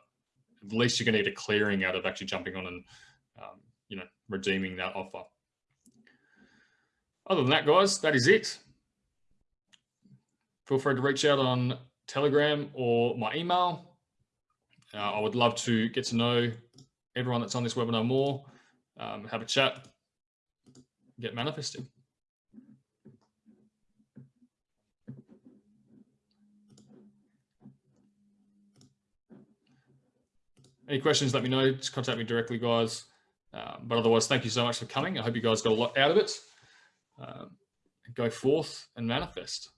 at least you're going to get a clearing out of actually jumping on and, um, you know, redeeming that offer. Other than that, guys, that is it. Feel free to reach out on Telegram or my email. Uh, I would love to get to know everyone that's on this webinar more um, have a chat, get manifesting. Any questions, let me know. Just contact me directly, guys. Um, but otherwise, thank you so much for coming. I hope you guys got a lot out of it. Um, go forth and manifest.